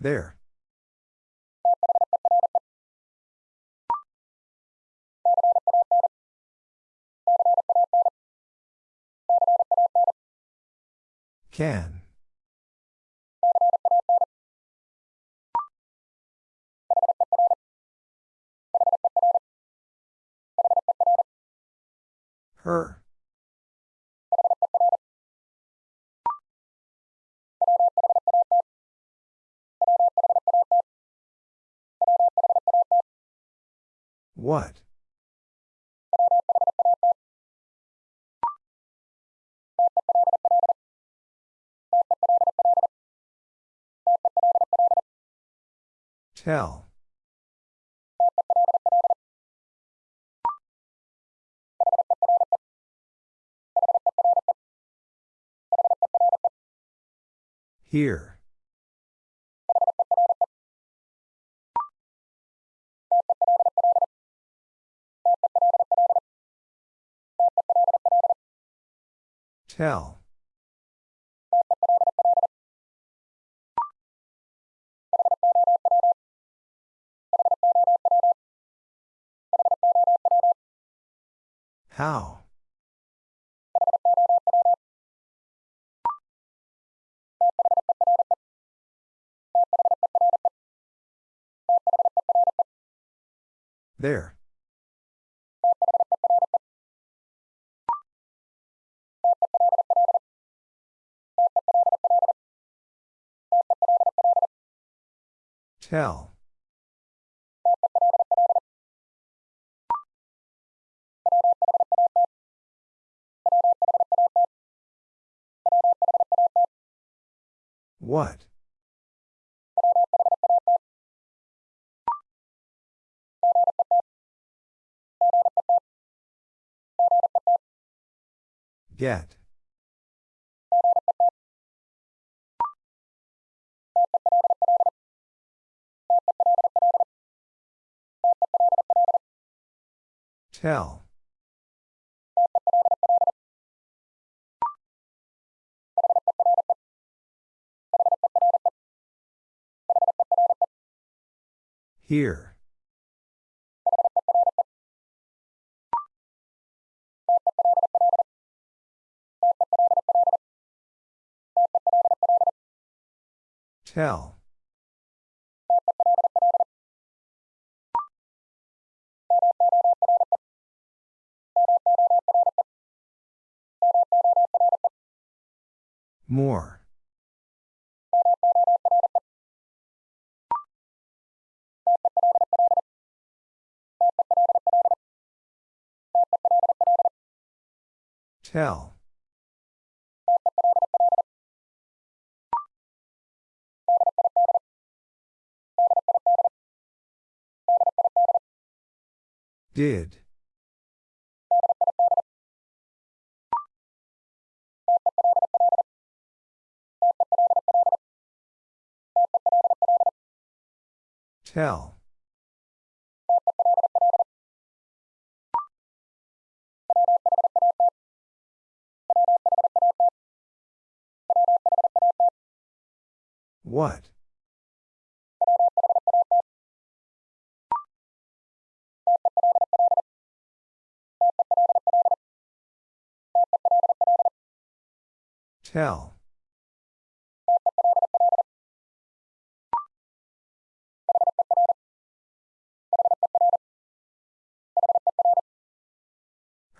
There. Can. Her. What? Tell. Here. Tell. How? There. Tell. What? Get. Tell. Here. Tell. More. Tell. Did. Tell. What? Tell.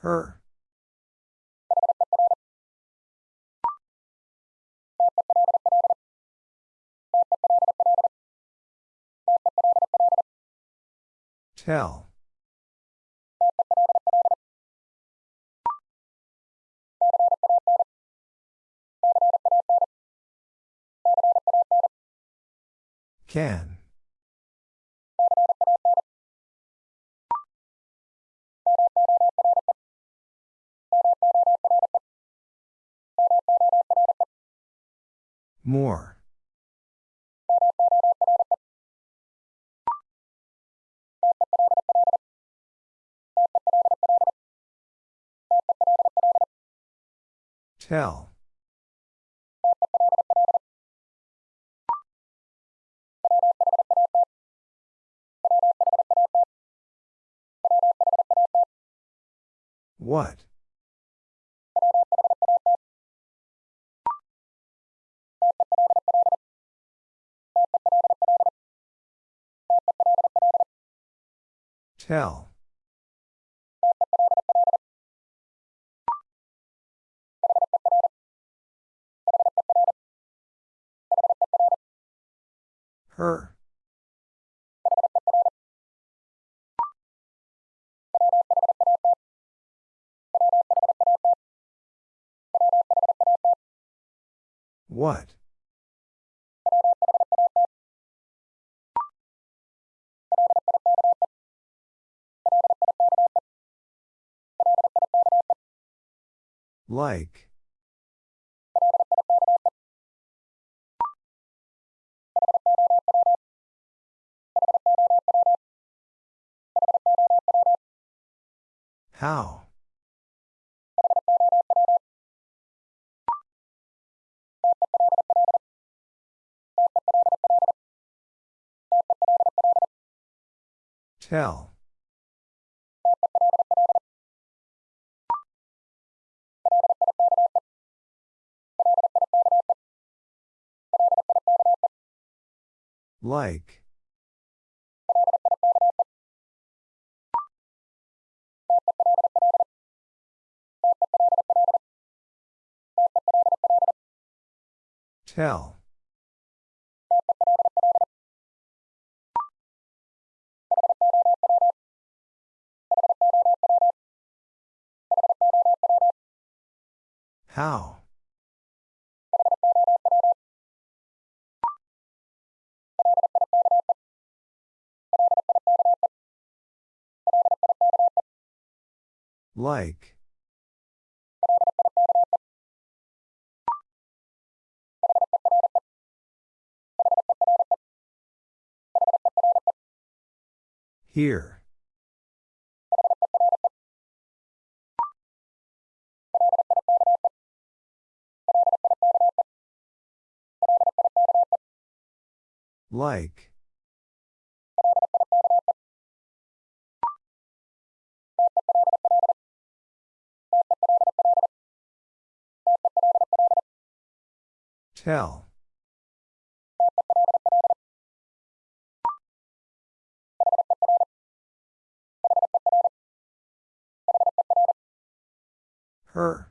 Her. Tell. Can. More. Tell. What? Tell. Her. What? Like. How? Tell. Like. Tell. How? Like. Here. Like. Tell. Her.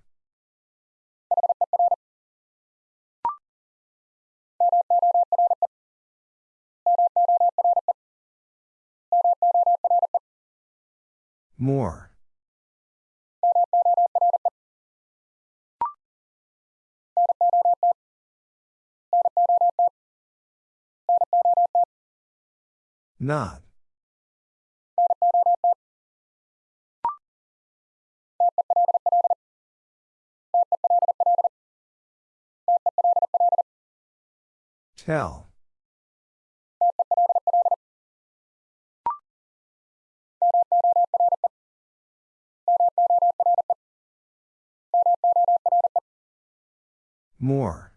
More. Not. Tell. More.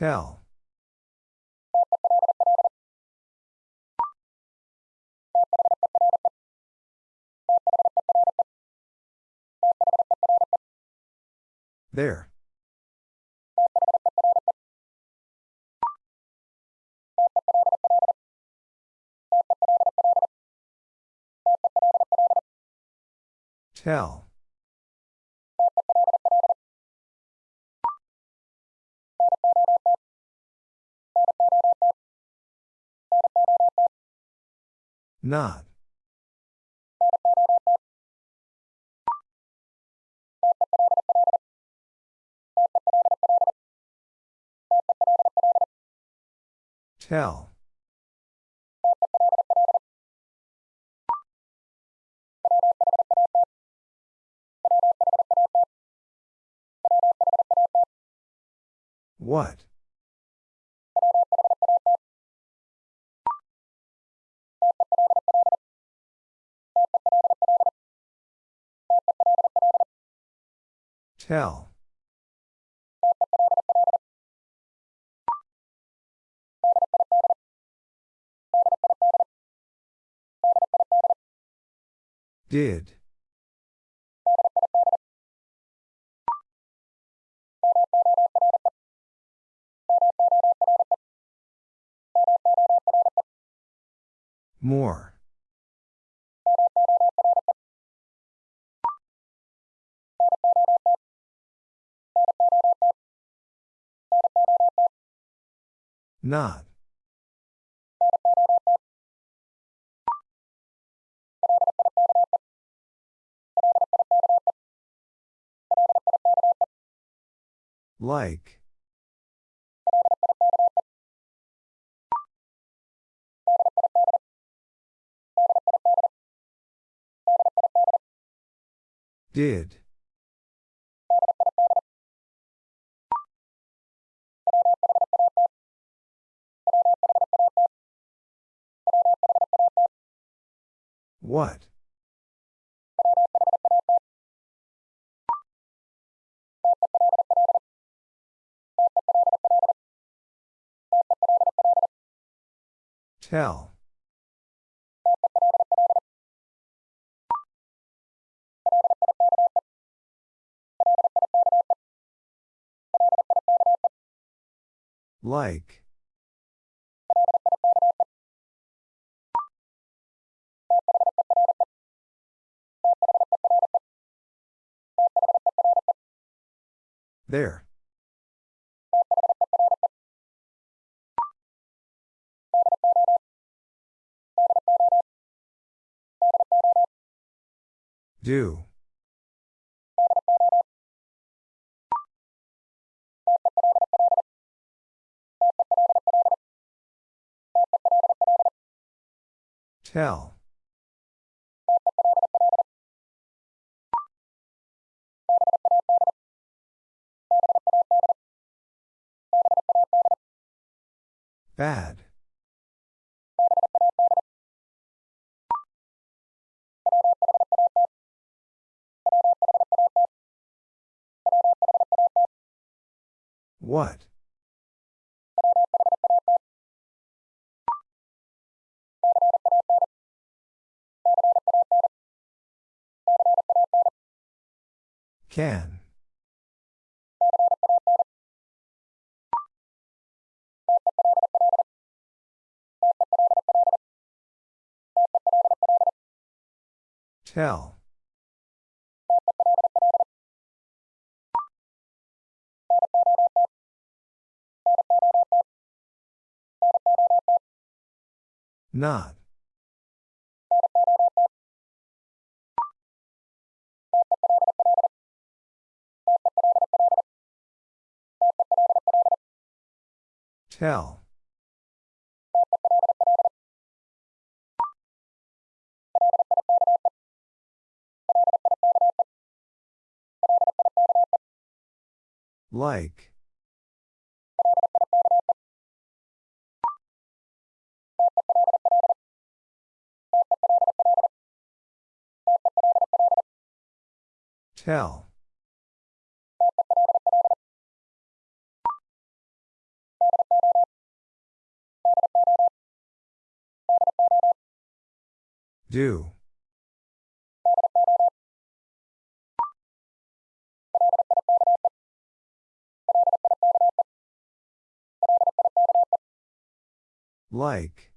Tell. There. Tell. Not. Tell. What? Tell. Did. More. Not. Like. Did. What? Tell. Like. There. Do. Tell. Bad. What? Can. Tell. Not. Tell. Like. Tell. Do. Like.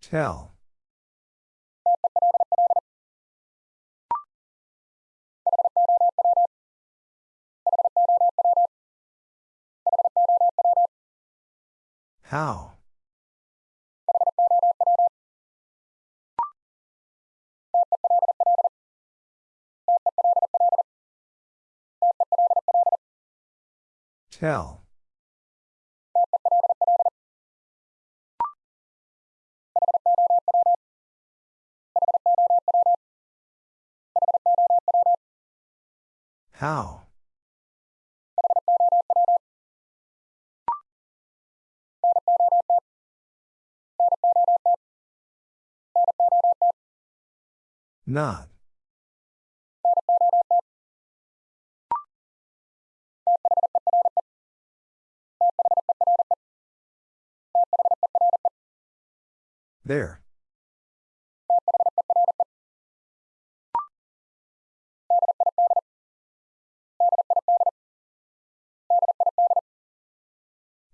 Tell. How? Tell. How? Not. There.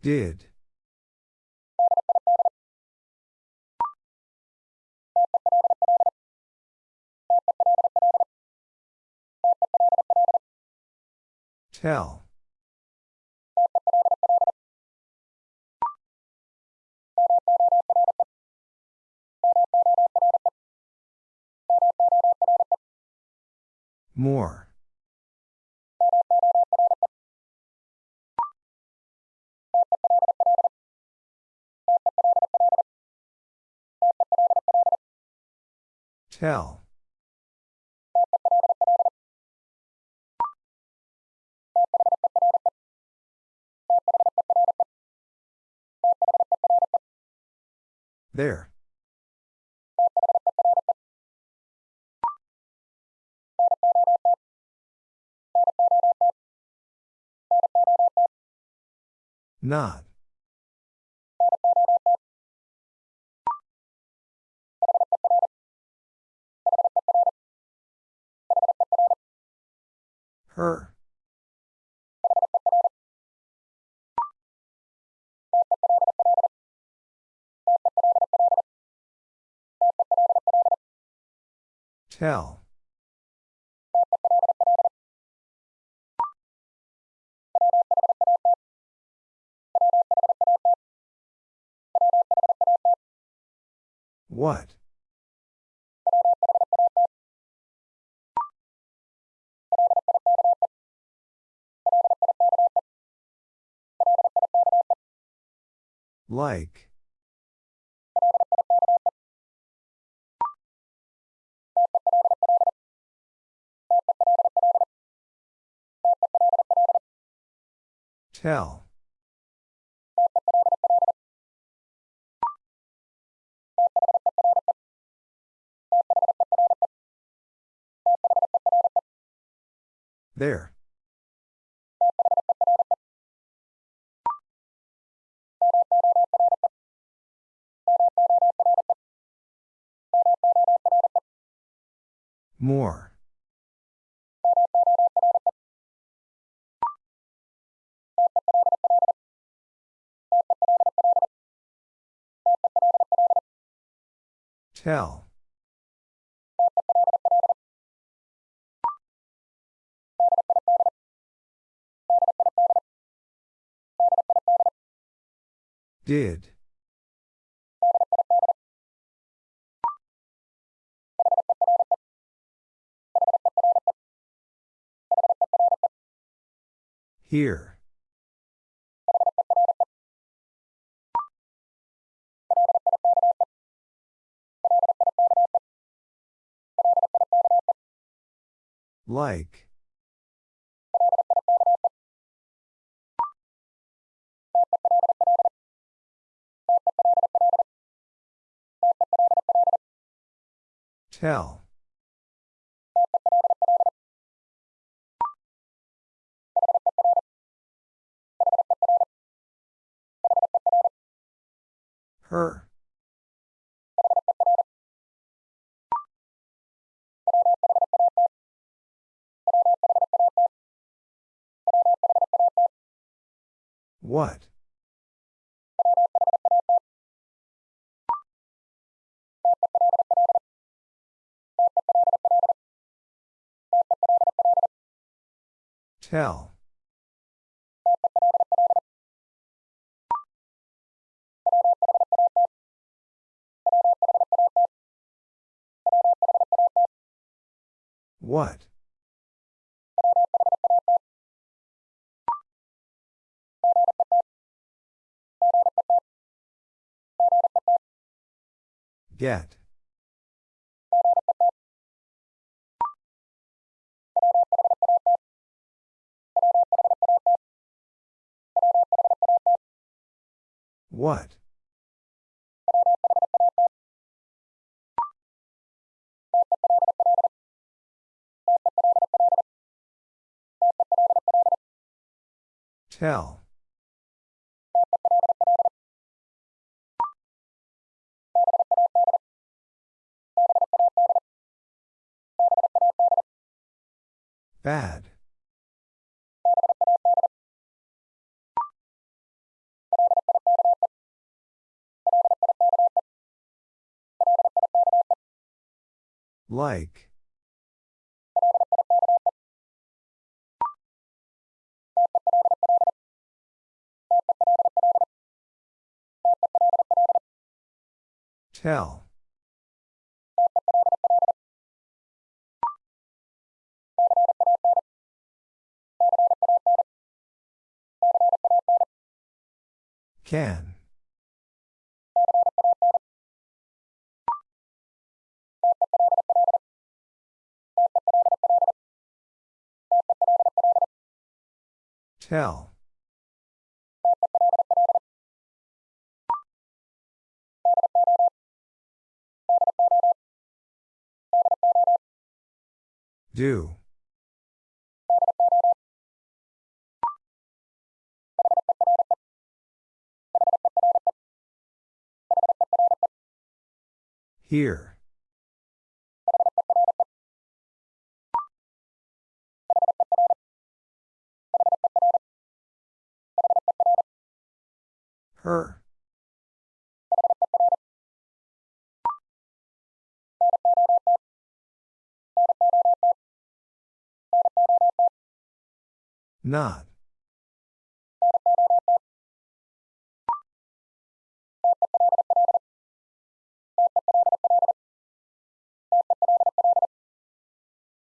Did. Tell. More. Tell. There. Not. Her. Tell. What? Like. Tell. There. More. Tell. Did. Here. Like. Tell. Her. What? Tell. What? Get. What? Tell. Bad. Like. Tell. Can. Tell. Do. Here. Her. Not.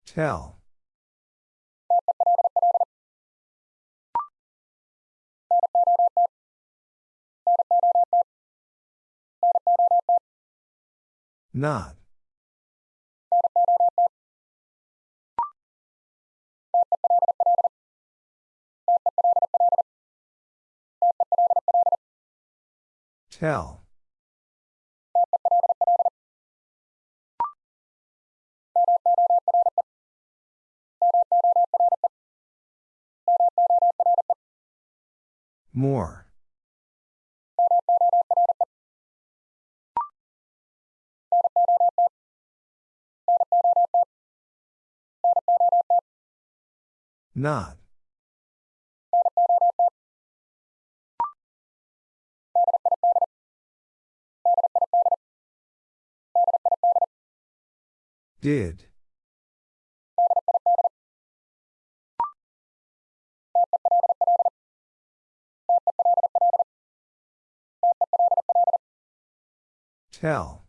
Tell. Not. Tell. More. Not. Did. Tell.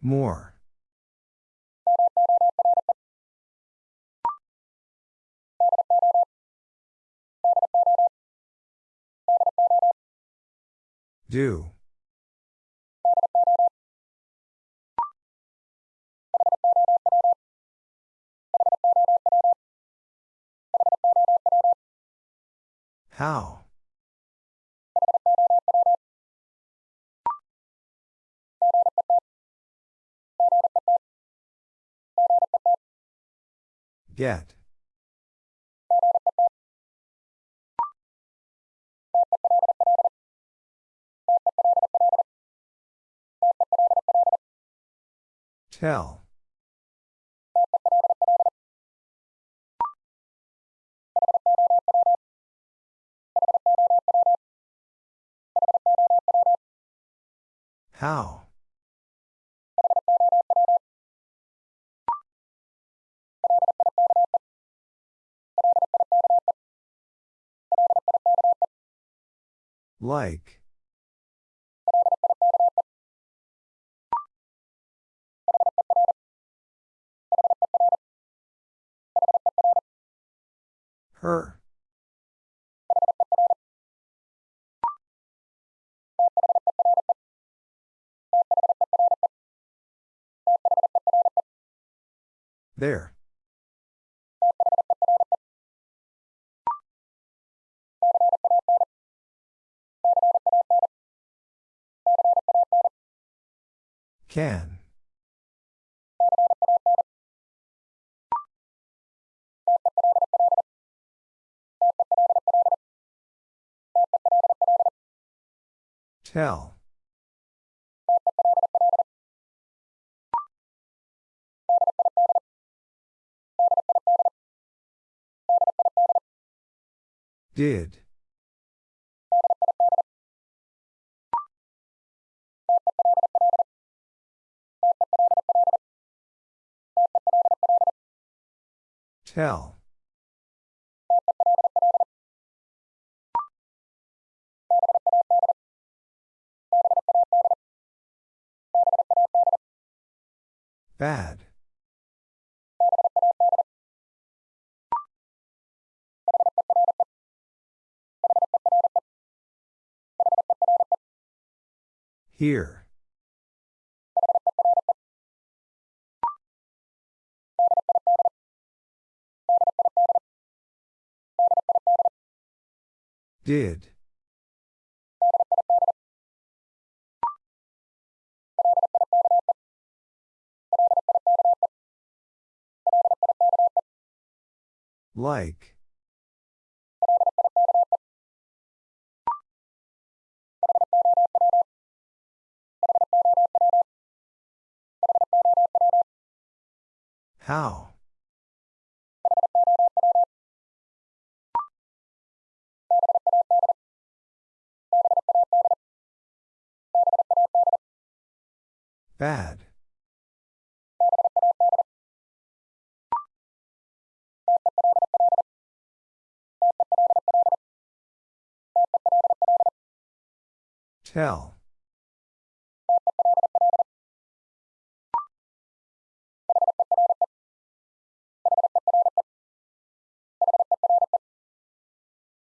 More. Do. How? Get. Tell. How? Like. Her. There. Can. Tell. Did. Tell. Bad. Here. Did. Like. How? Bad. Tell.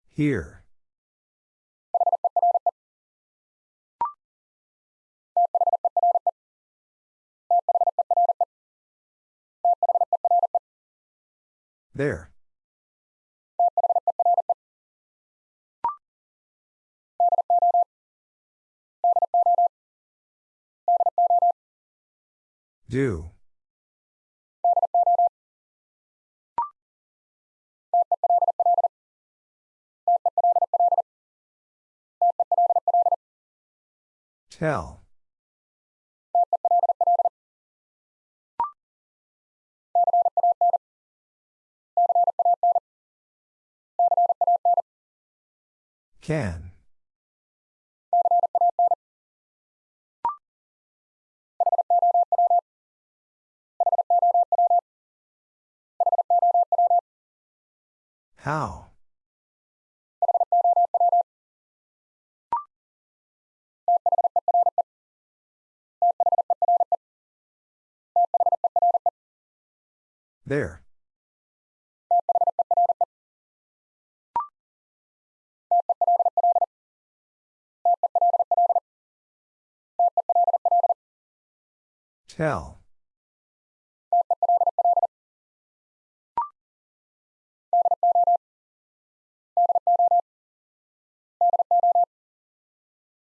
Here. There. Do. Tell. Can. How? There. Tell.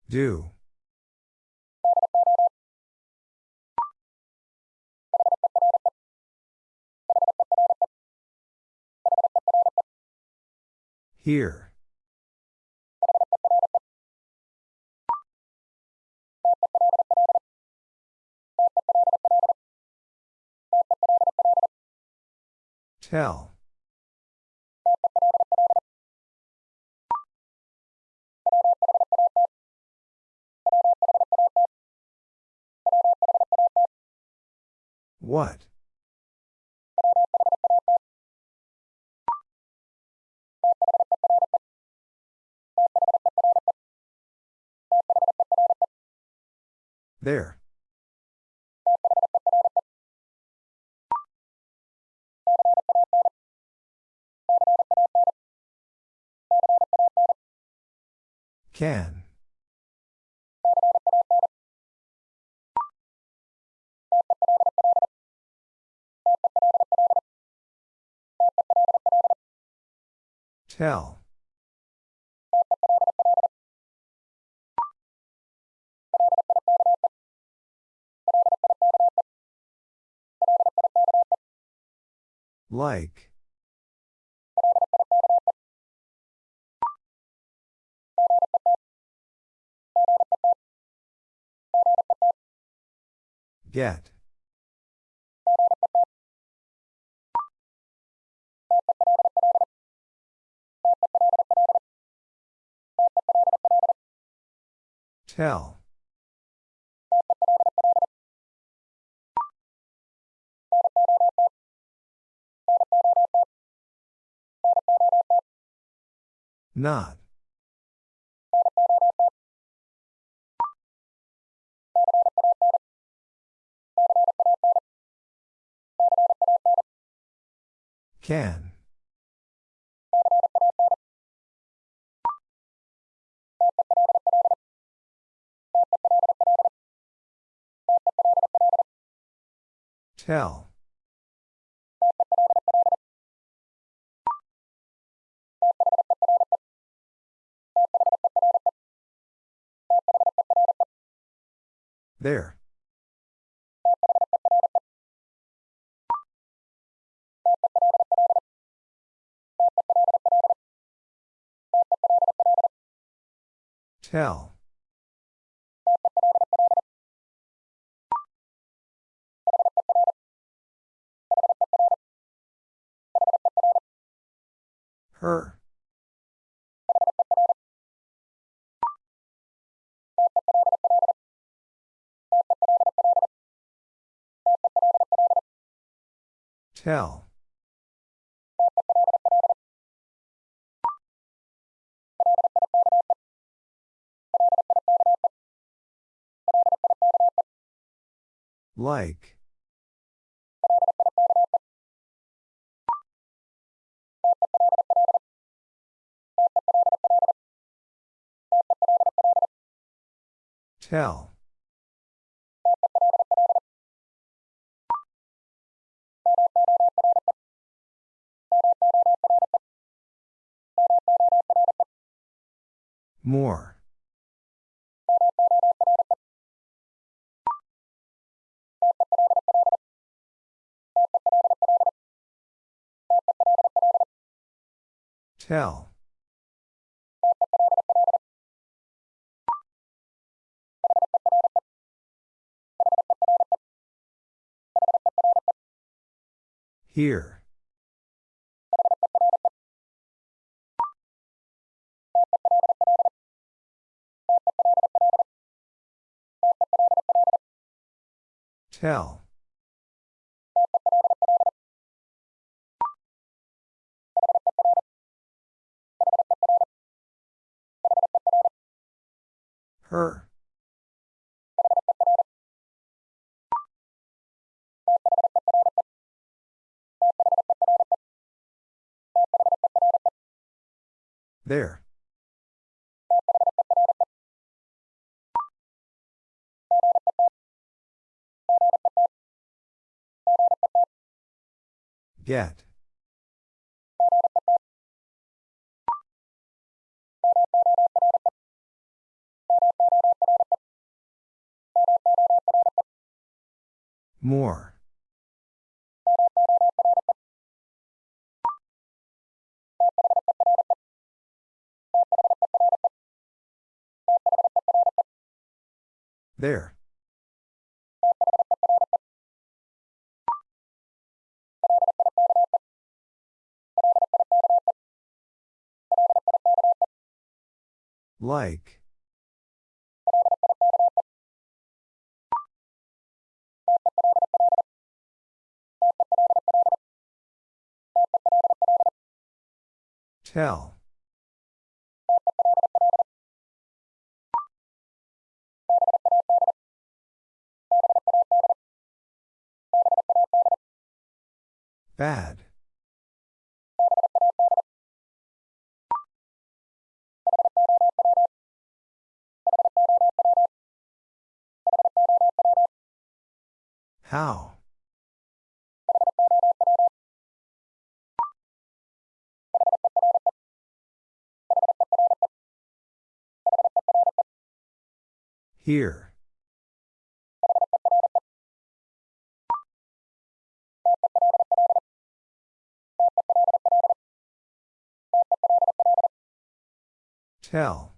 Do. Here. Tell. What? There. Can. Tell. Like. Get. Tell. Not. Can. Tell. There. Tell. Her. Tell. Like. Tell. More. Tell. Here. Tell. Her. There. Get. More. There. Like. Tell. Bad. How? Here. Tell.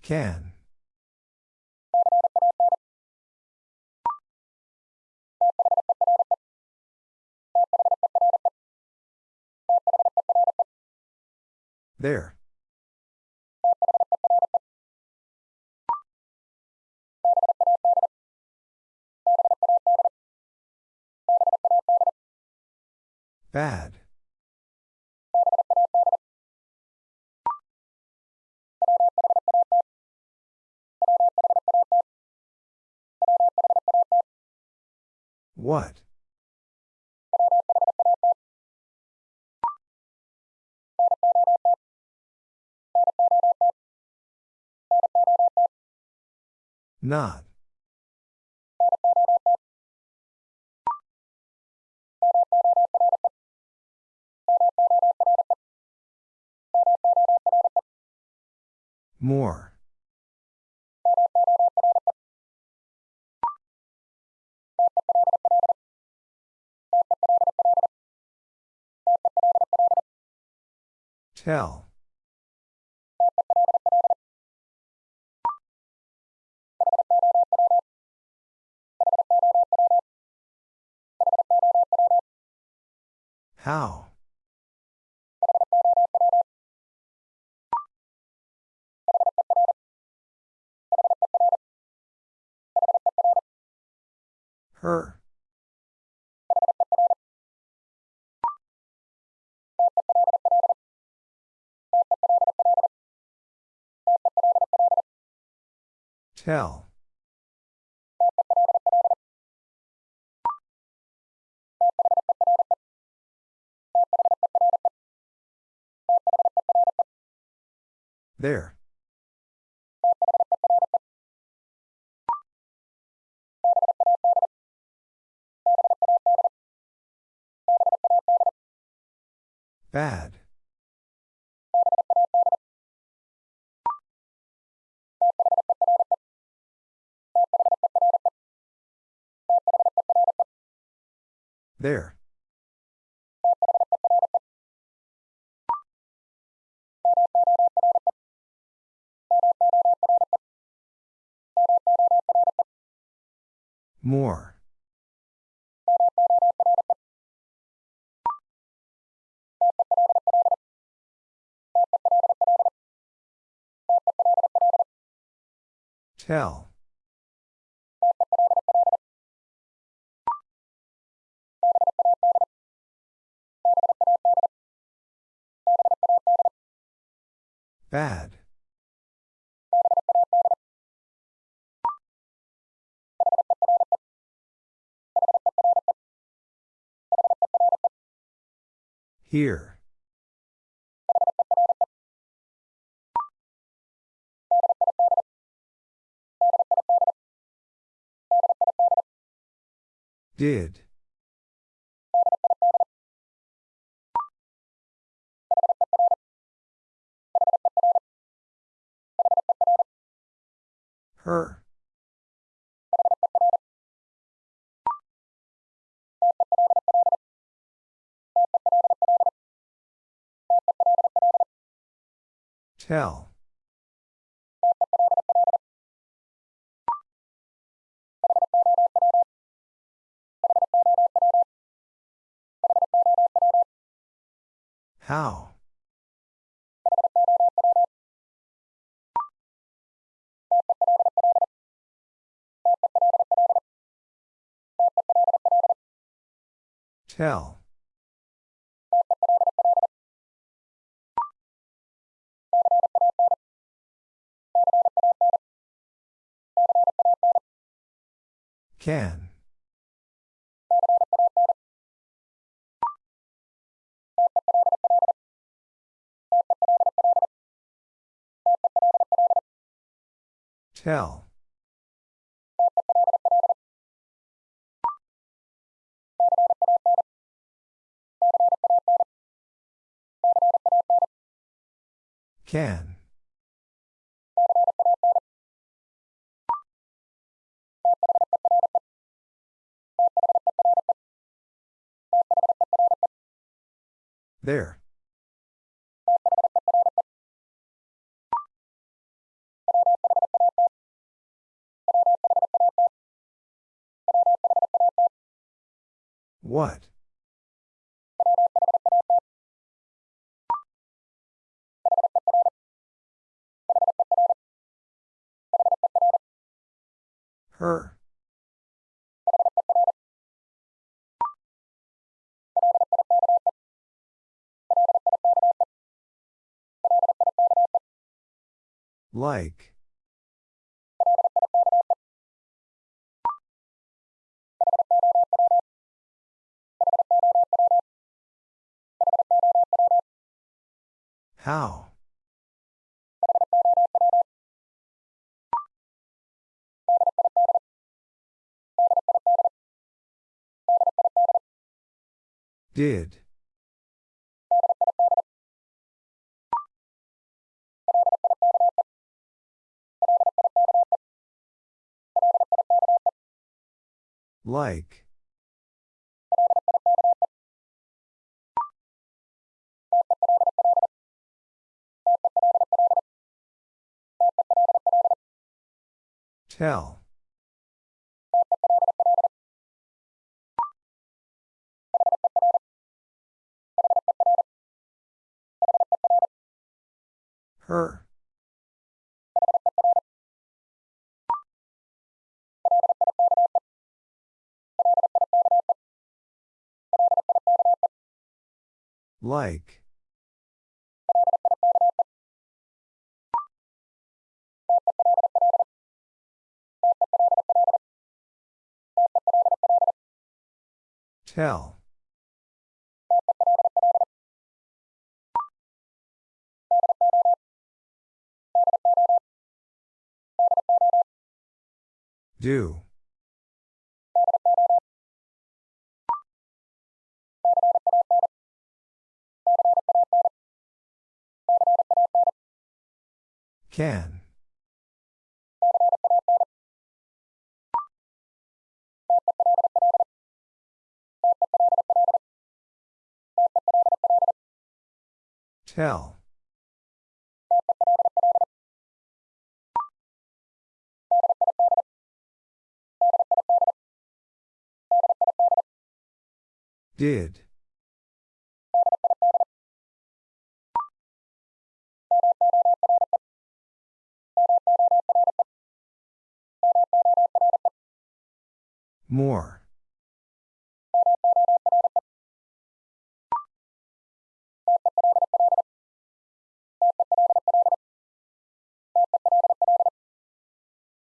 Can. There. Bad. What? Not. More. Tell. How? Her. Tell. There. Bad. There. More. Tell. Bad. Here. Did. Her. Tell. How? Tell. Can. Tell. Can. There. What? Her. Like. How? Did. Like. Tell. Her. Like. Tell. Do. Can. Tell. Did. More.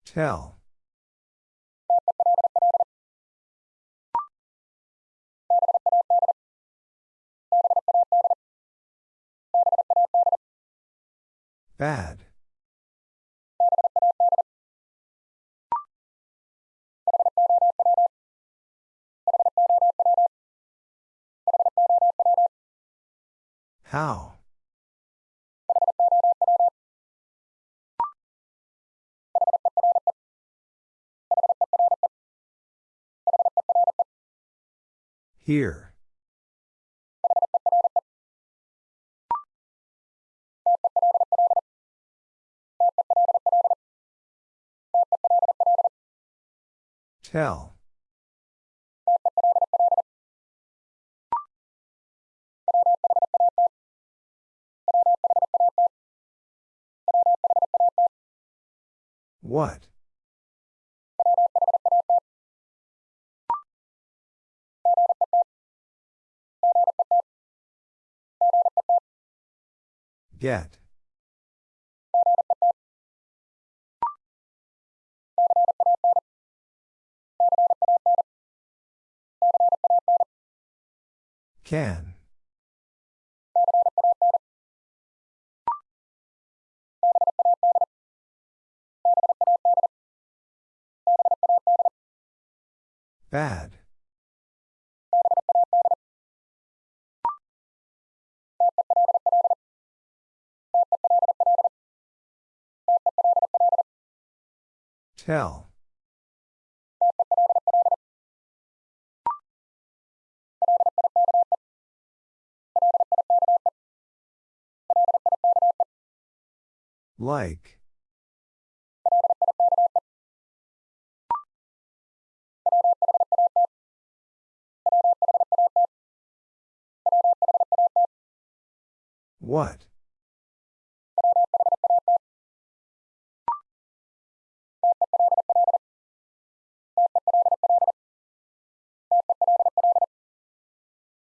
Tell. Bad. How? Here. Tell. What? Get. Can. Bad. Tell. Like. What?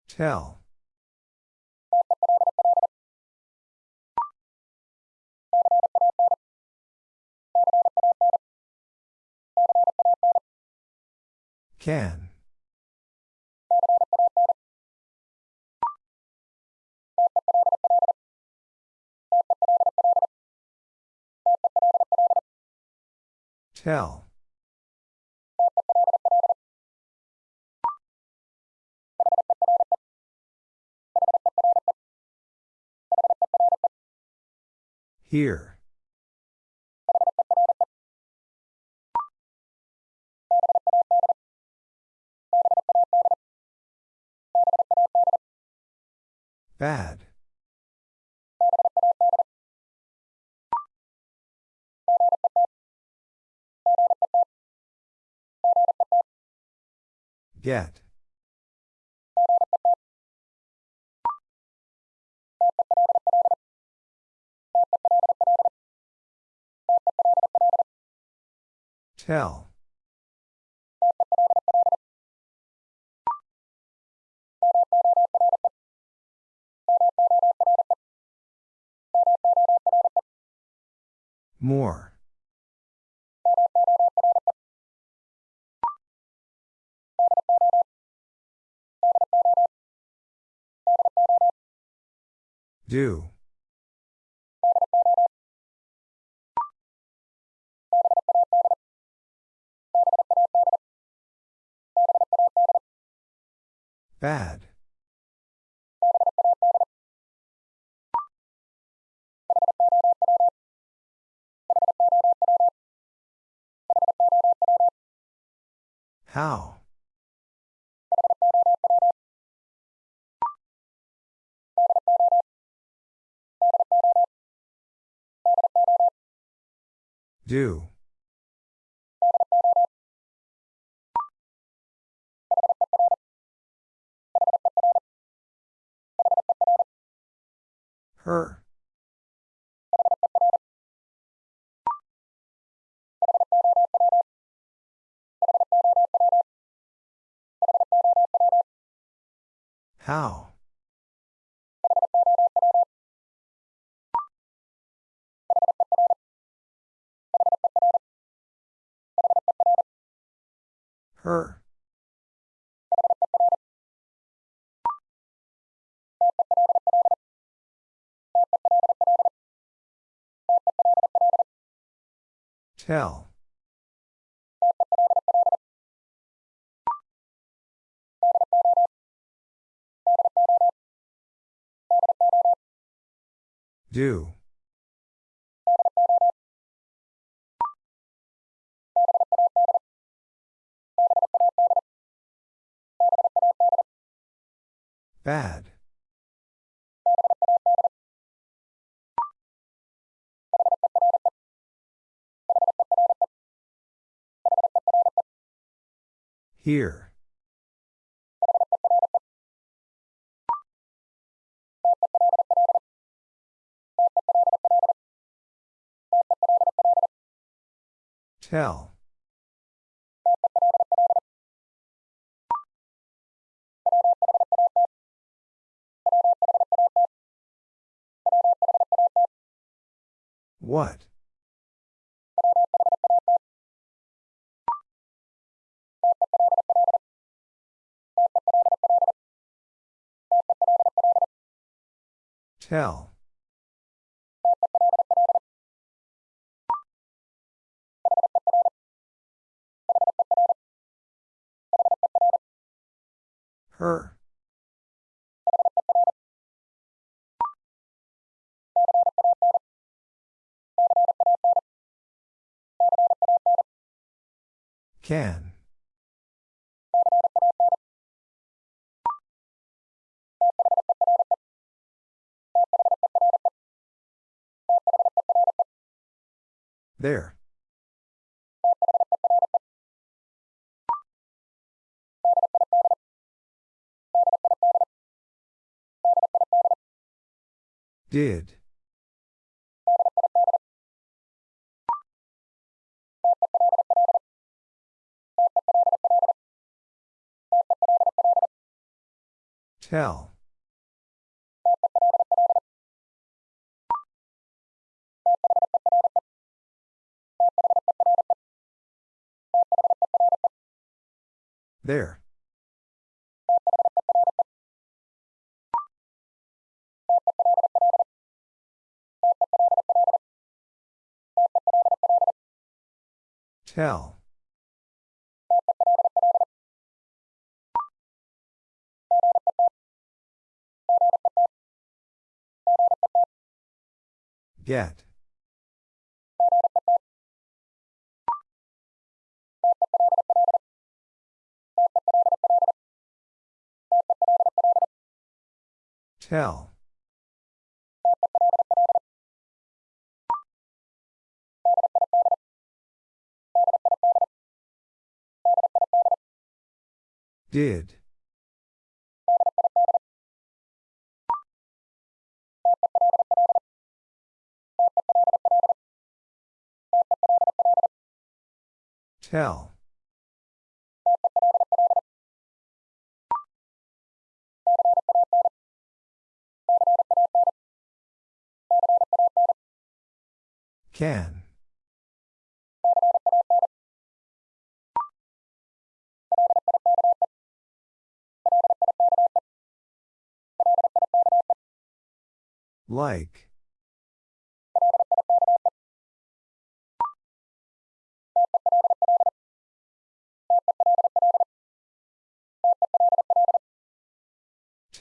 Tell. Can. Tell. Here. Bad. Get. Tell. More. Do. Bad. How? Do. Her. How? Her. Tell. Do. Bad. Here. Tell. What? Tell. Her. Can. There. Did. Tell. There. Tell. Get. Tell. Did. Tell. Can. Like.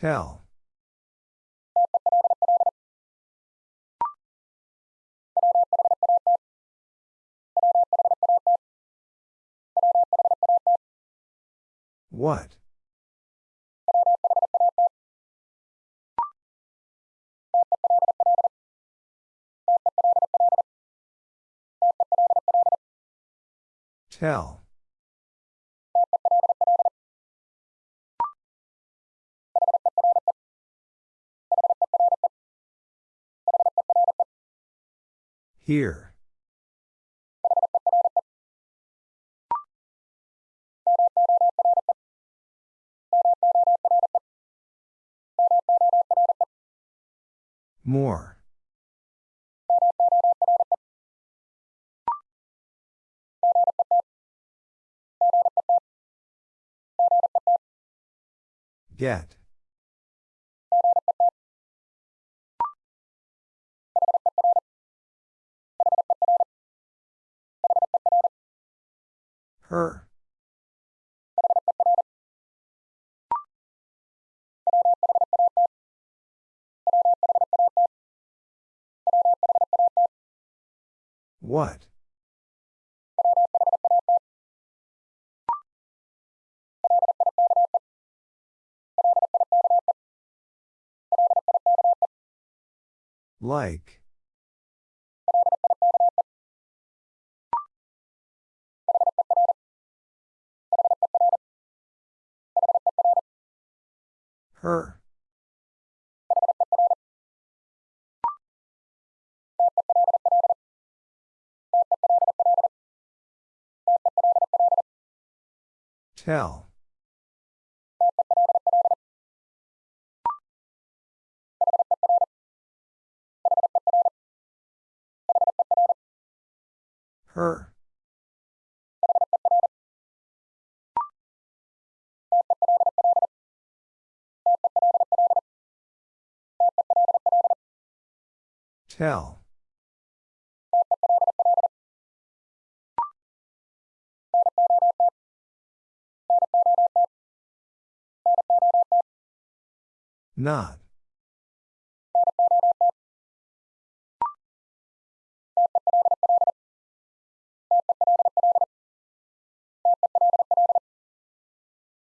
Tell. What? Tell. Here. More. Get. Her. What? Like. Her. Tell. Her. Tell. Not.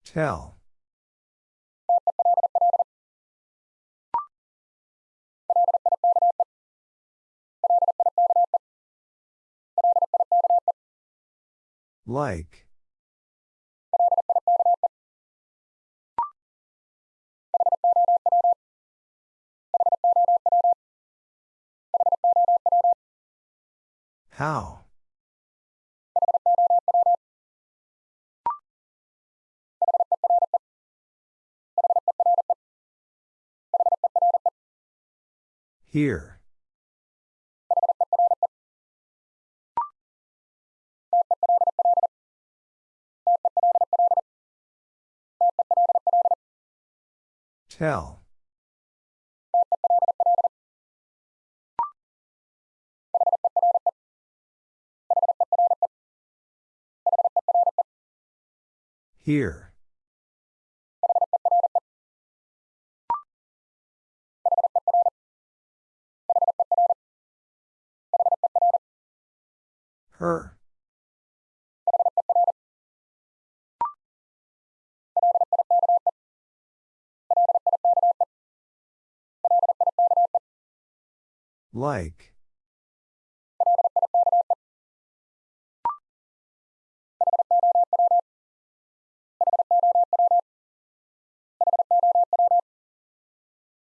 Tell. Like. How? Here. Tell. Here. Her. Like.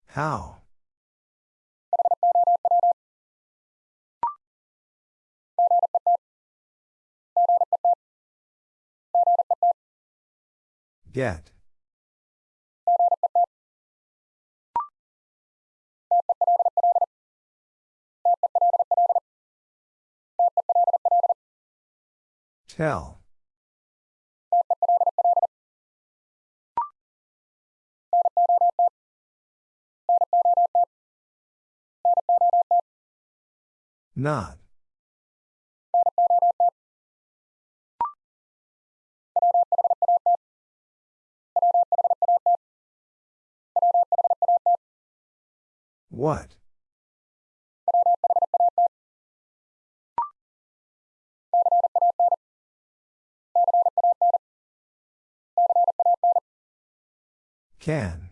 How? Get. Tell. Not. What? Can.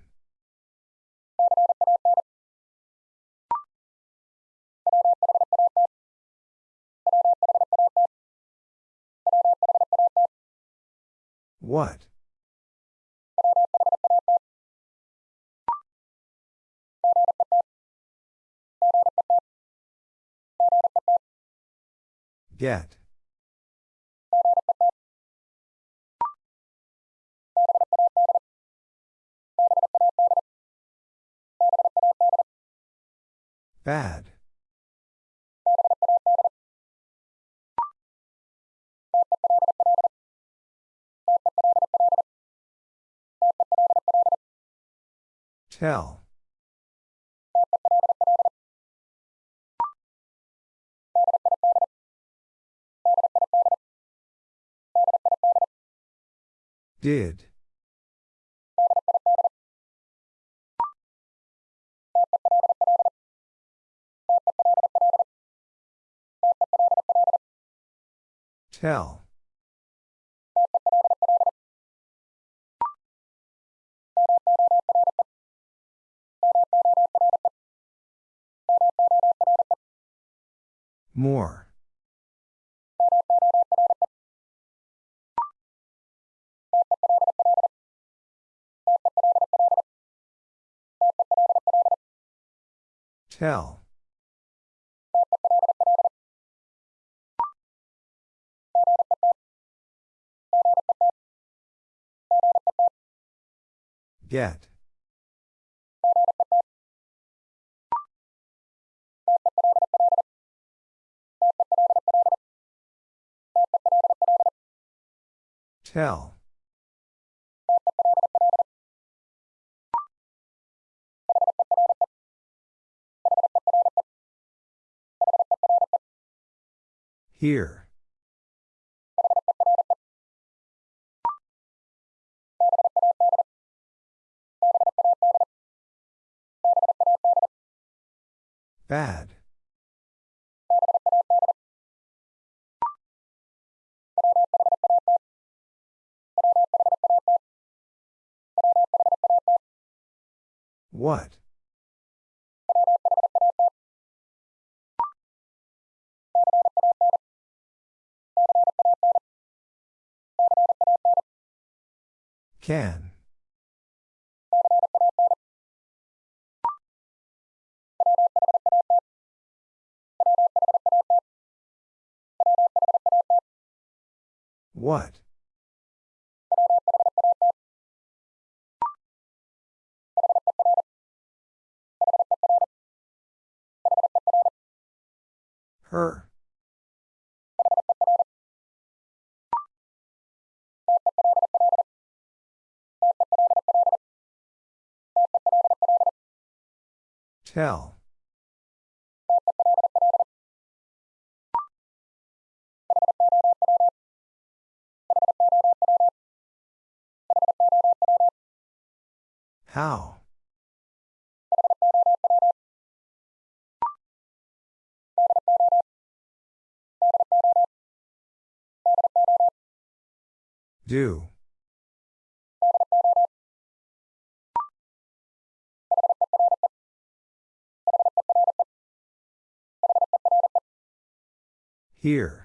What? Get. Bad. Tell. Did. Tell. More. Tell. Get. Tell. Here. Bad. What? Can. What? Her. Tell. How? Do. Here.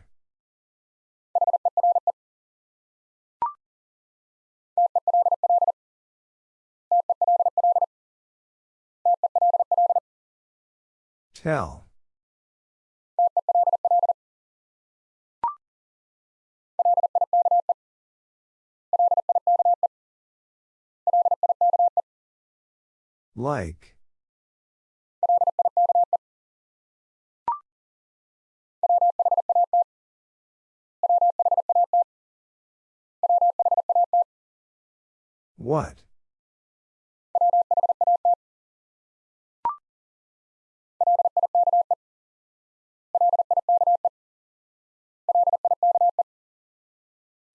Tell. Like. What?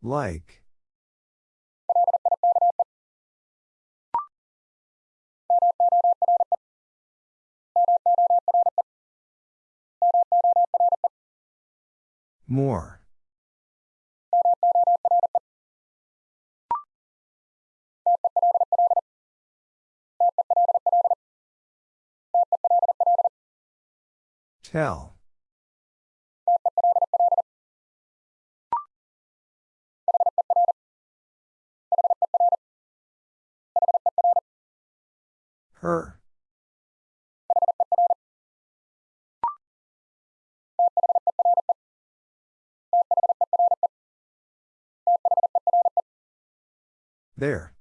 Like. More. Tell. Her. There.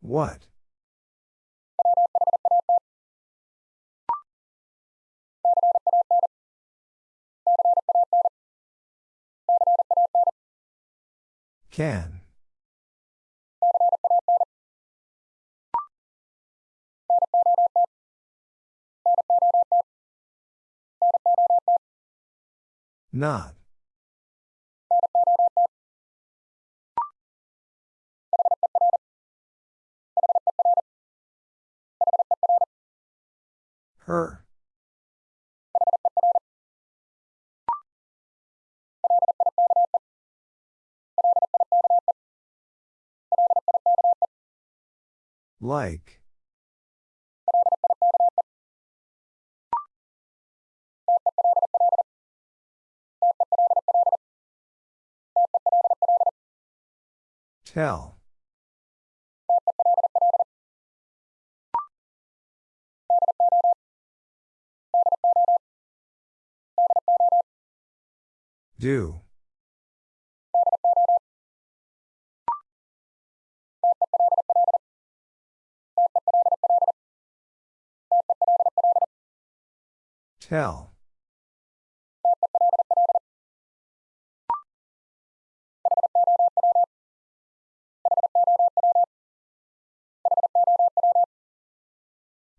What? Can. Not. Her. Like. Tell. Do. Tell.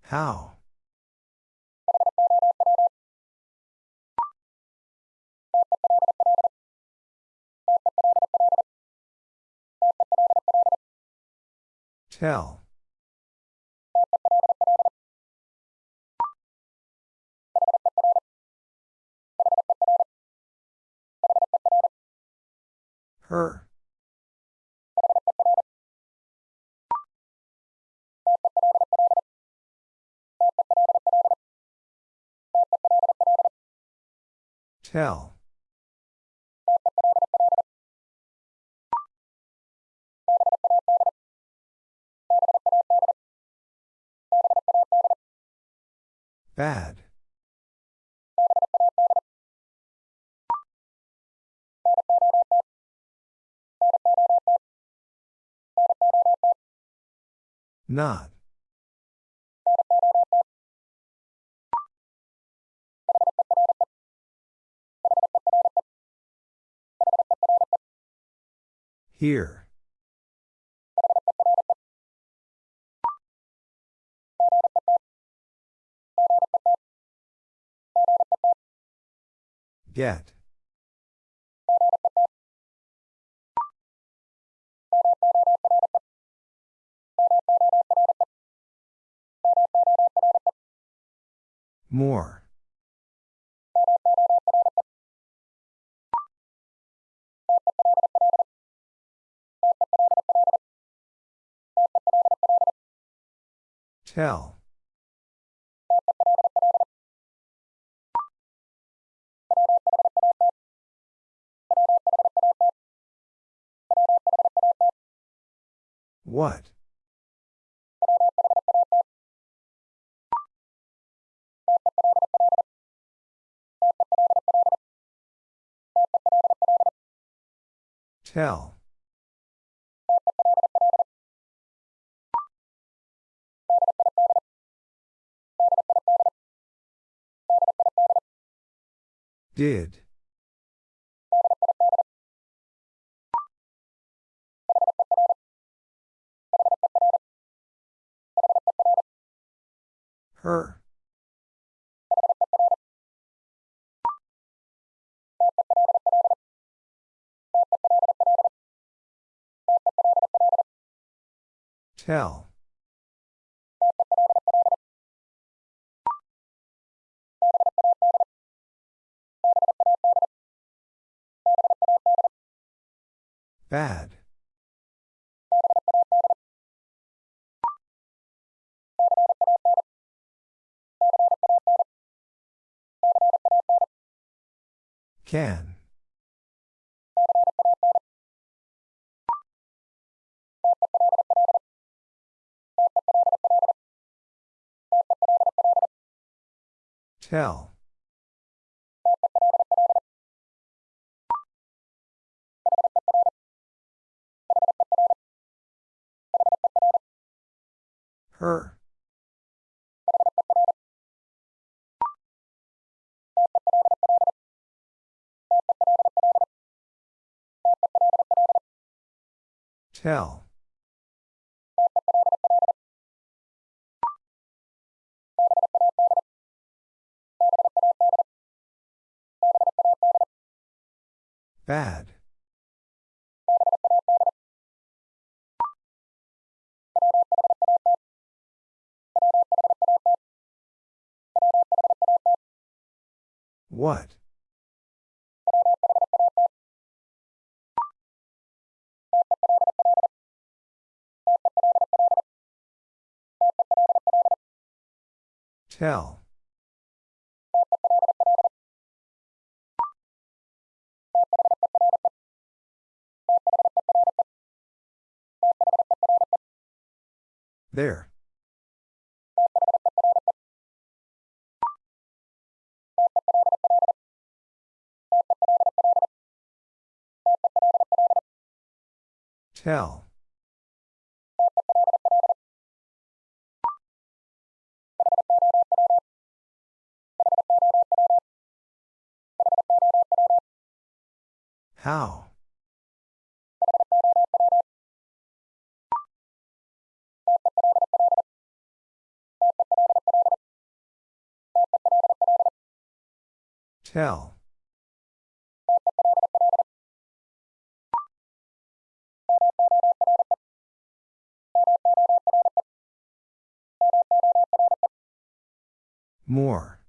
How? Tell. Her. Tell. Bad. Not. Here. Get. More. Tell. What? Tell. Did. Her. Tell. Bad. Can. Tell. Her. Tell. Bad. What? Tell. There. Tell. How? Tell. More.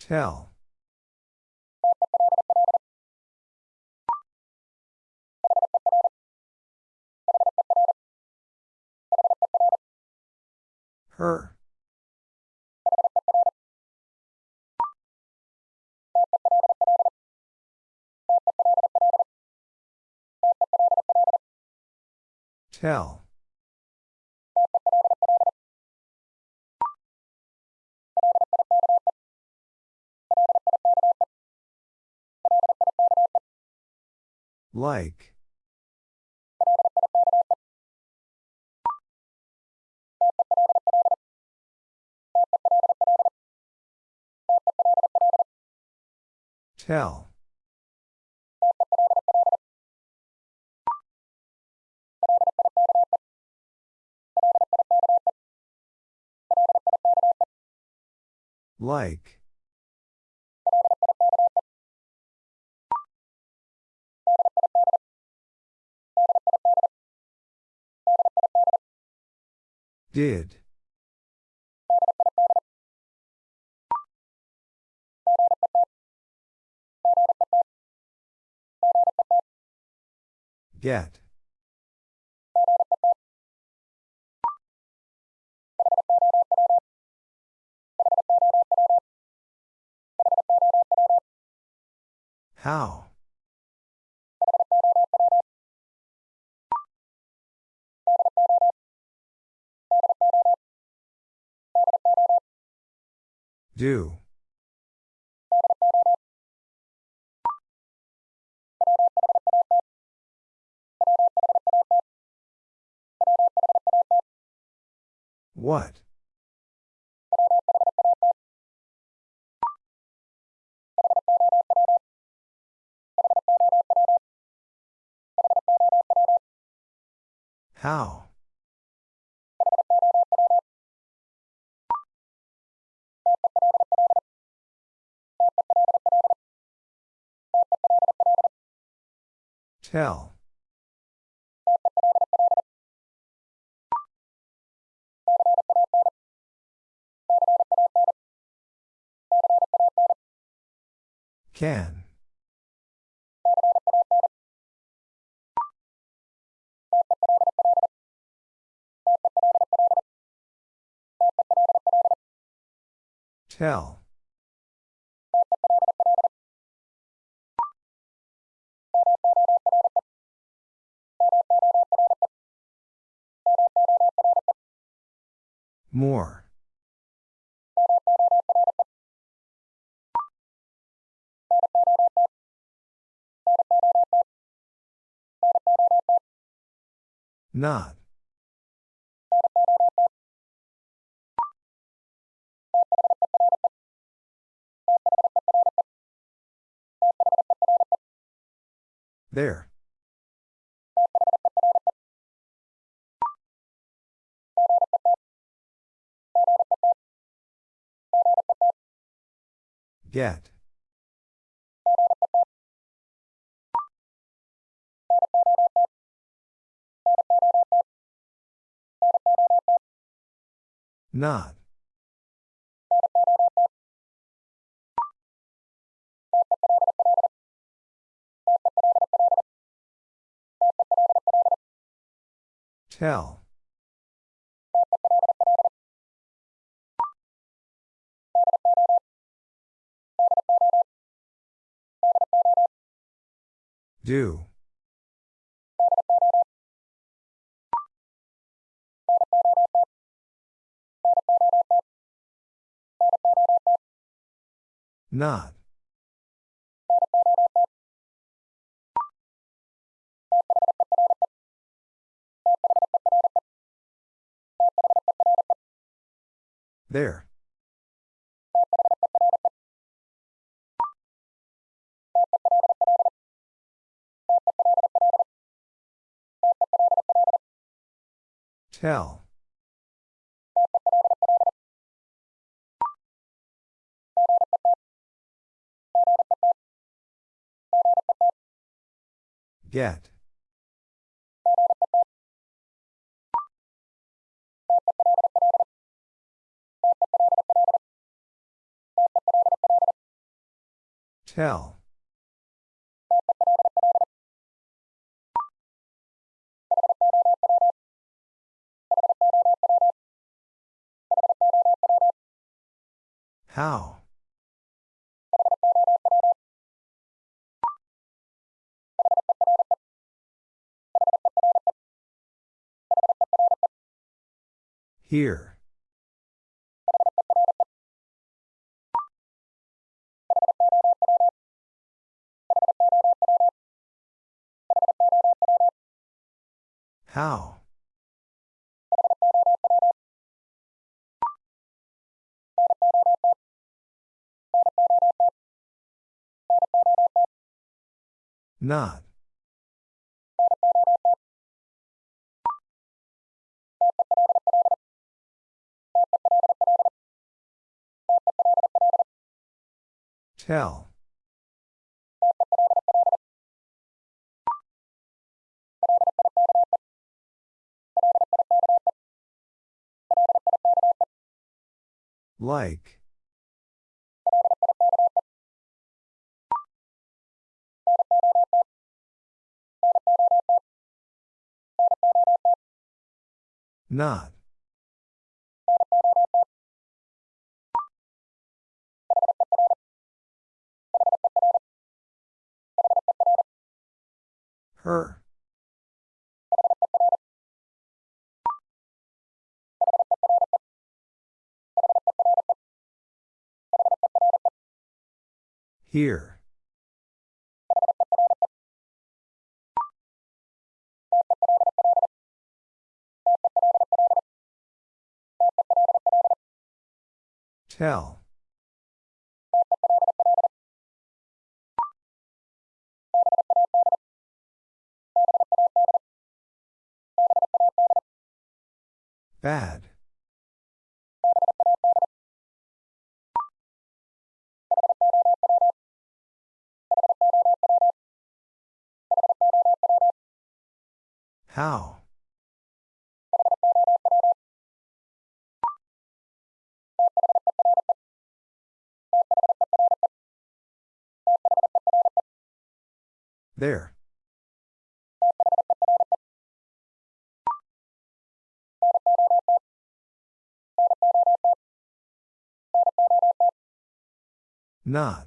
Tell. Her. Tell. Like. Tell. Like. Did. Get. How? Do. What? How? Tell. Can. Tell. More. Not. There. Get. Not. Tell. Do. Not. There. Tell. Get. Tell. How? Here. How? Not. Tell. Like. Not. Her. Here. Tell. Bad. How? There. Not.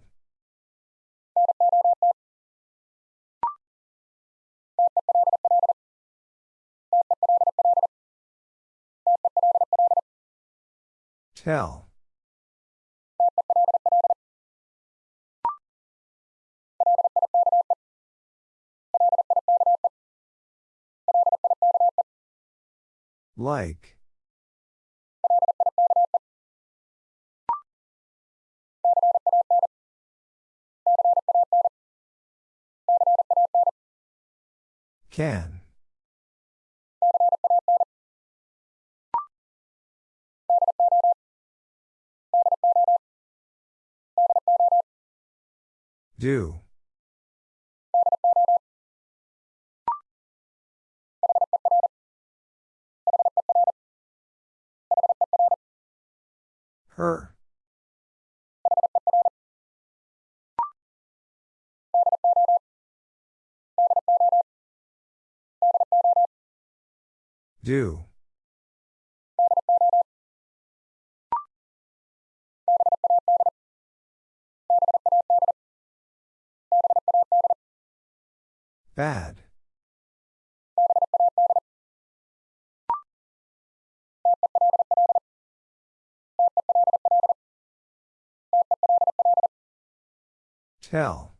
Tell. Like. Can. Do. Her. Do. Bad. Tell.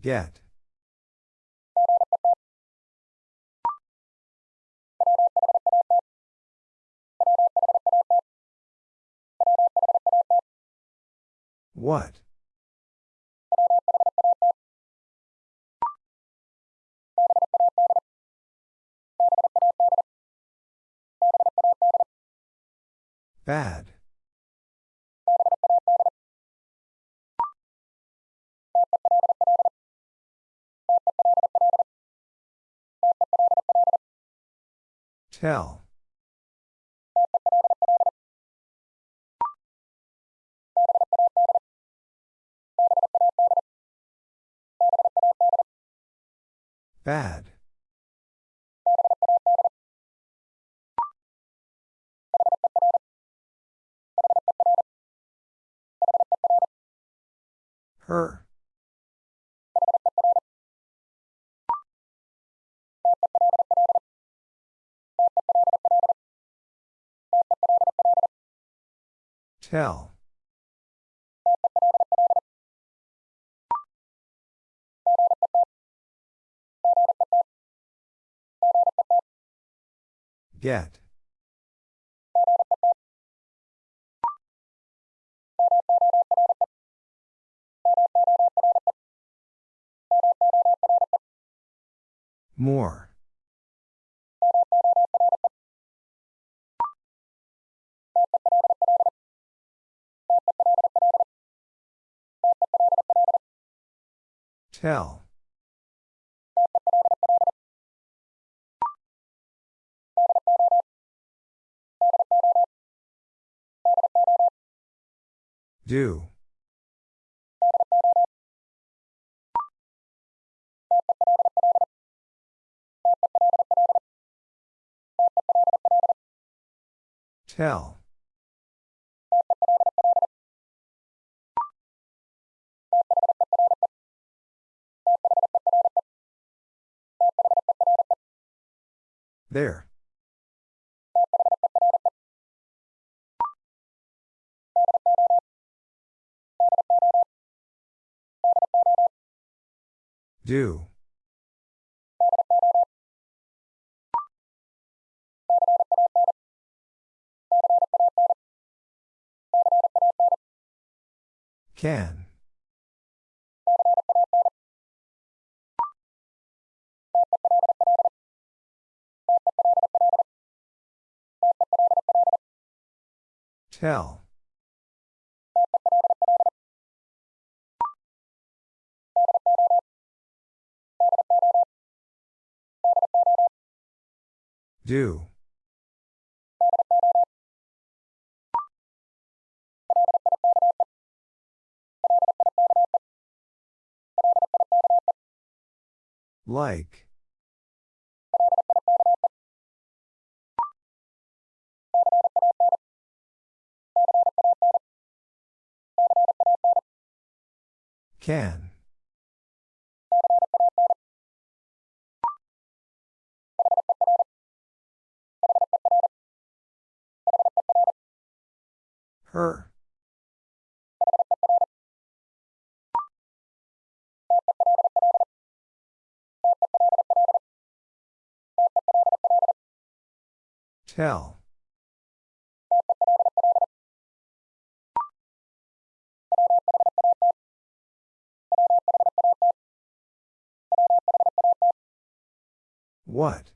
Get. What? Bad. Tell. Bad. Her. Tell. Get. More. Tell. Do. Tell. There. Do. Can. Tell. Do. Like. Can. Her. Tell. What?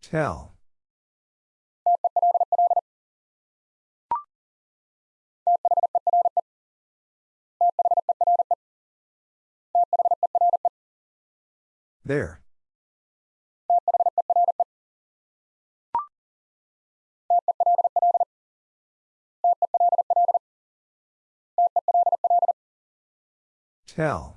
Tell. There. Tell.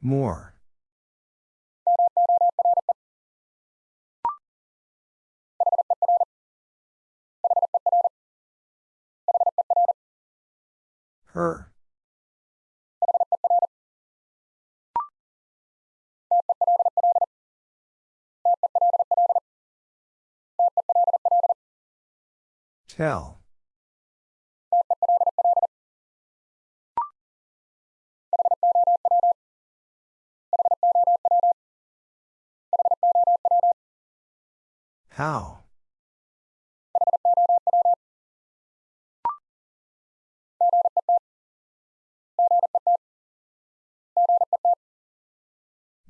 More. Her. Tell. How?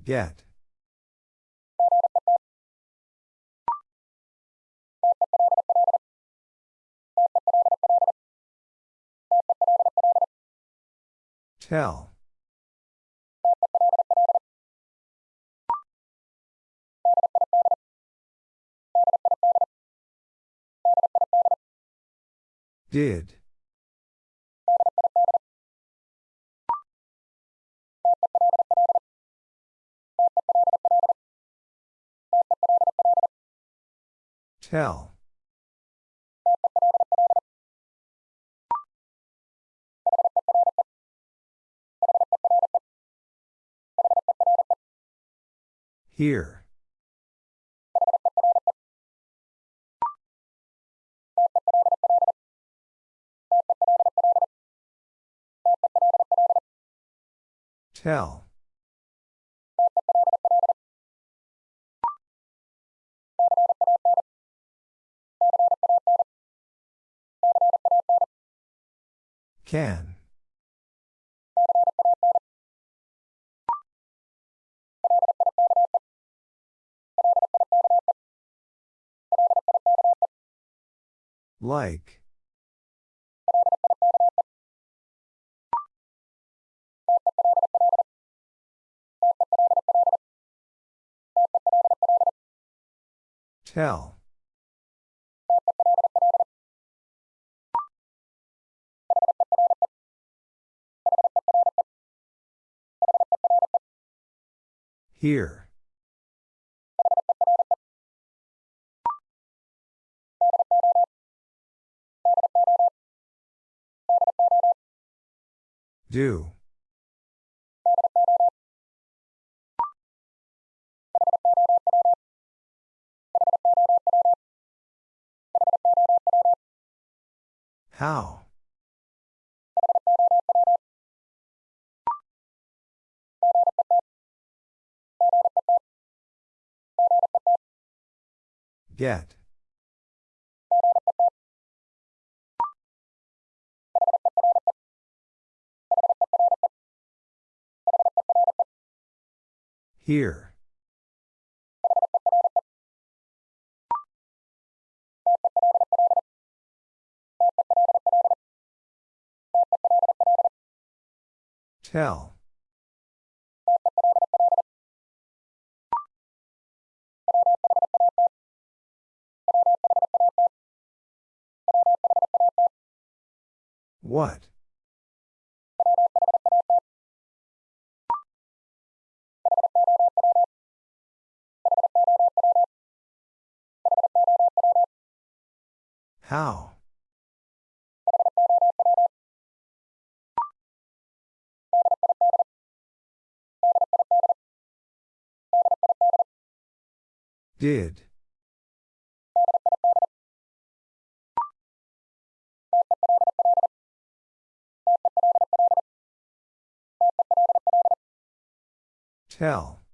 Get. Tell. Did. Tell. Here. Tell. Can. Like. Tell. Here. Do. How? Get. Here. Tell. What? How? Did. Tell.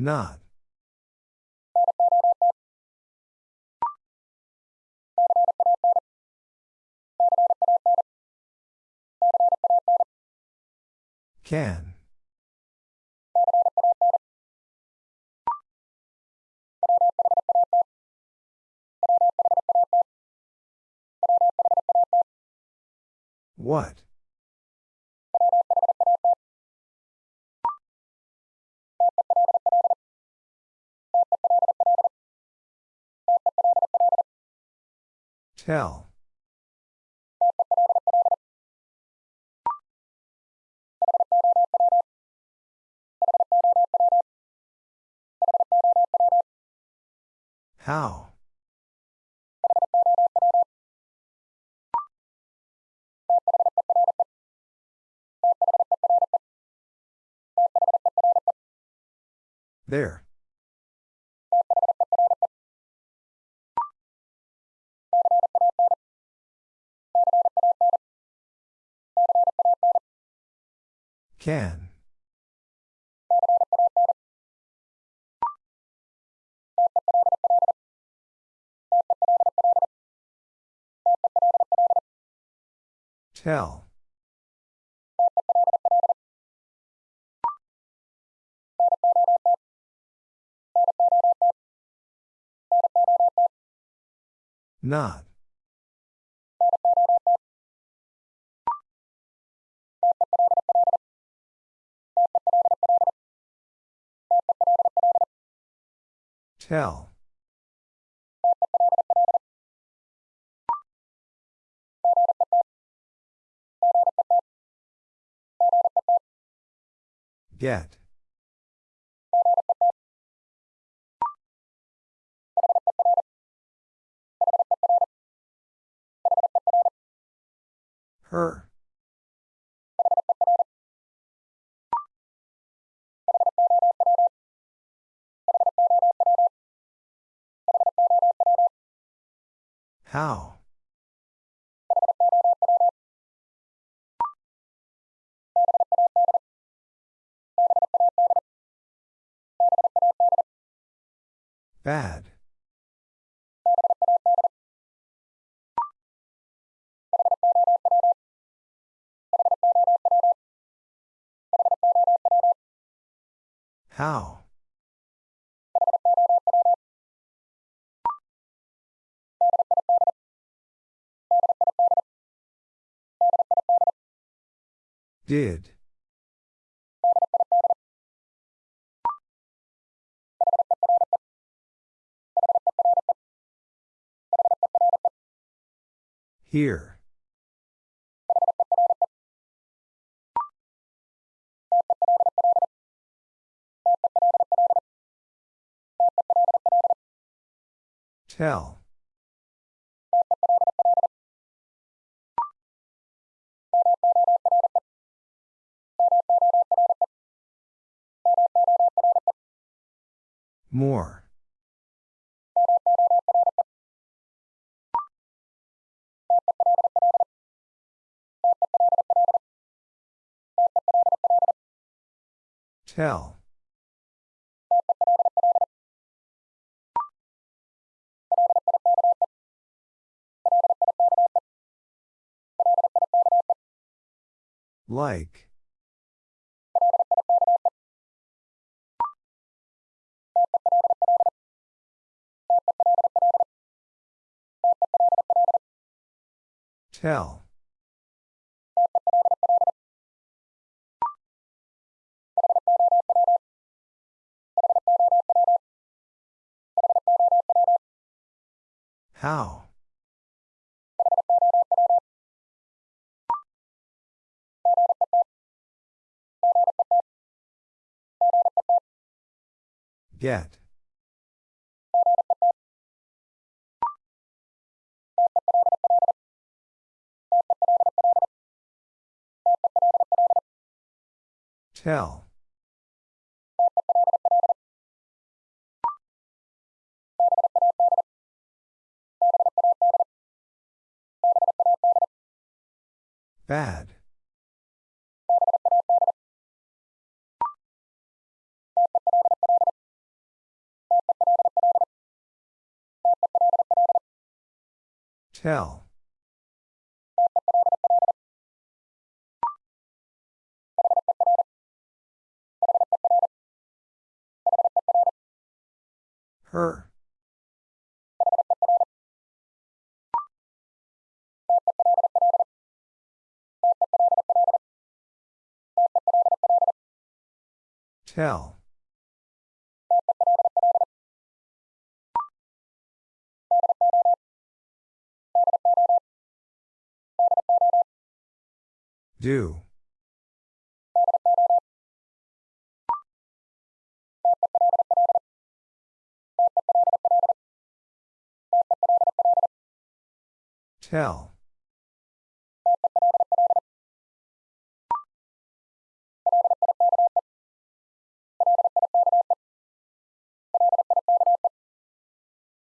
Not. Can. What? Tell. How? There. Can. Tell. Not. Tell. Get. Her. How? Bad. How? Did. Here. Tell. More. Tell. Like. Tell. How? Get. Tell. Bad. Tell. Her. Tell. Do. Tell.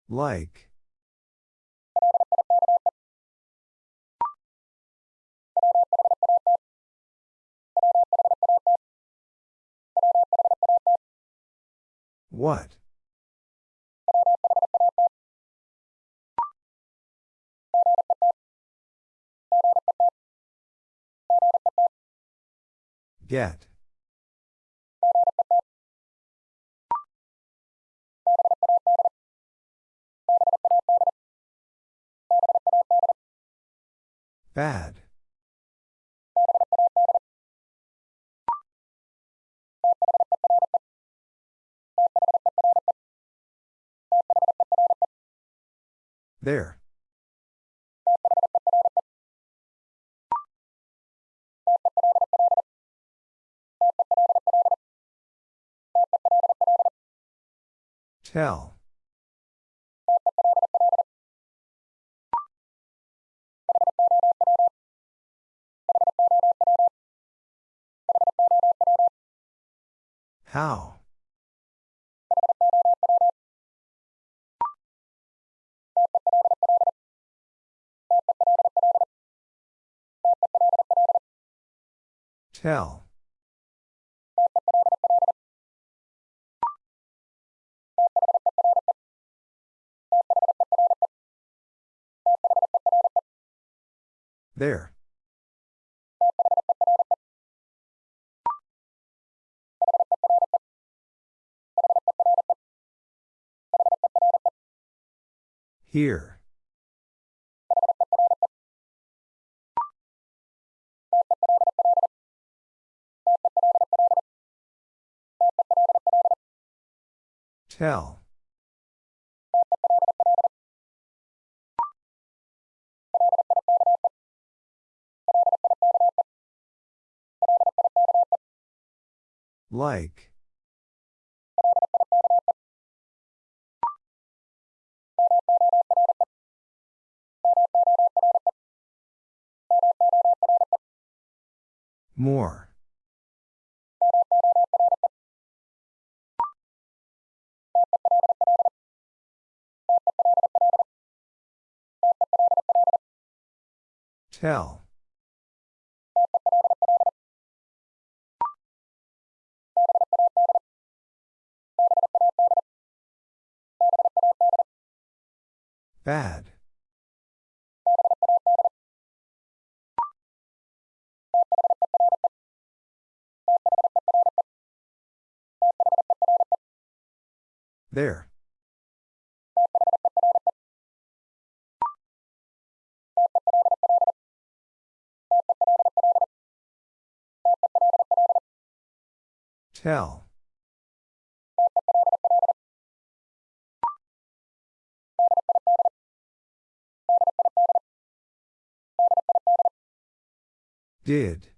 Like. What? Get. Bad. There. Tell. How? Tell. There. Here. Tell. Like. More. Tell. Bad. There. Tell. Did.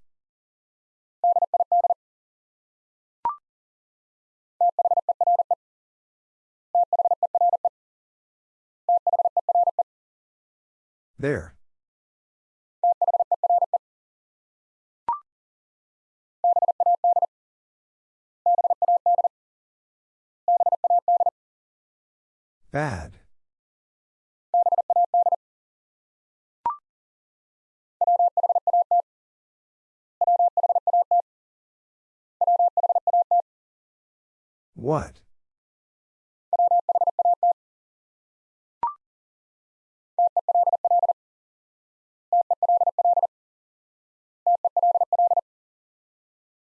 There. Bad. What?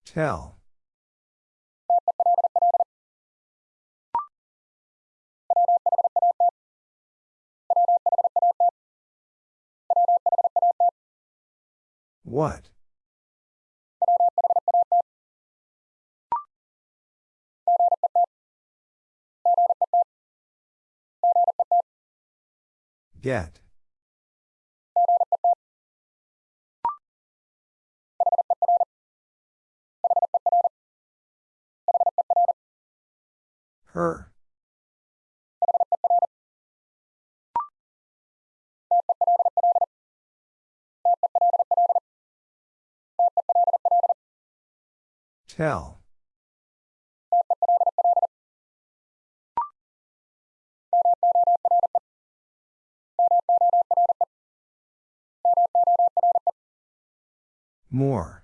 Tell. What? Get. Her. Tell. More.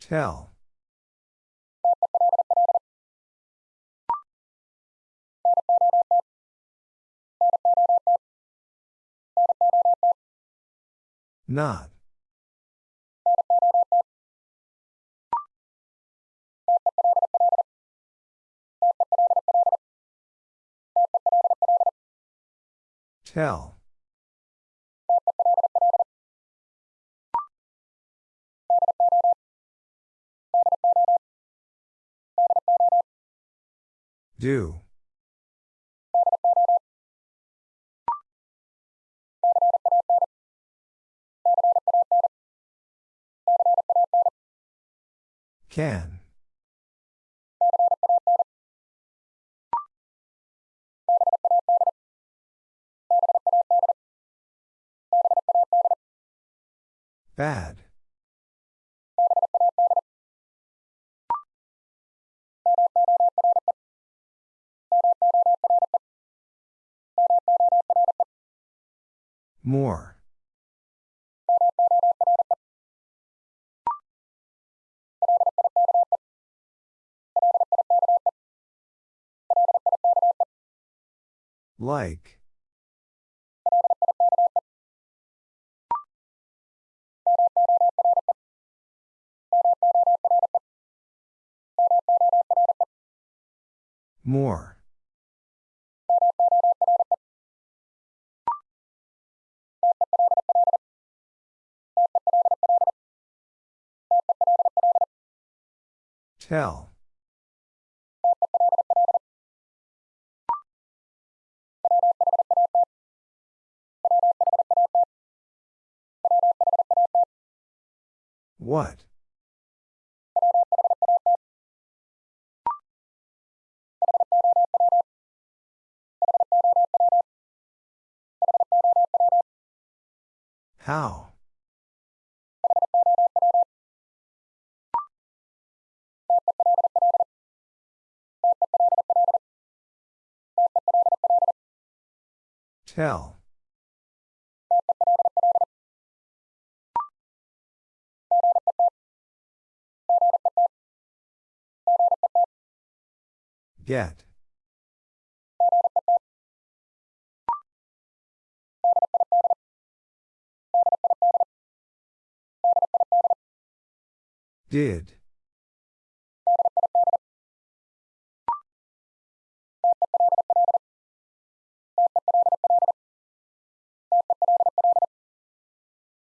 Tell. Not. Tell. Do. Can. Bad. More. Like. More. Tell. What? How? Tell. Get. Did.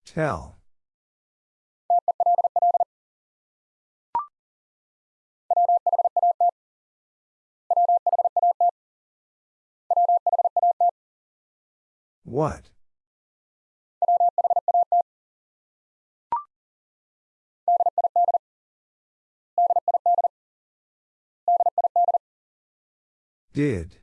Tell. What? Did.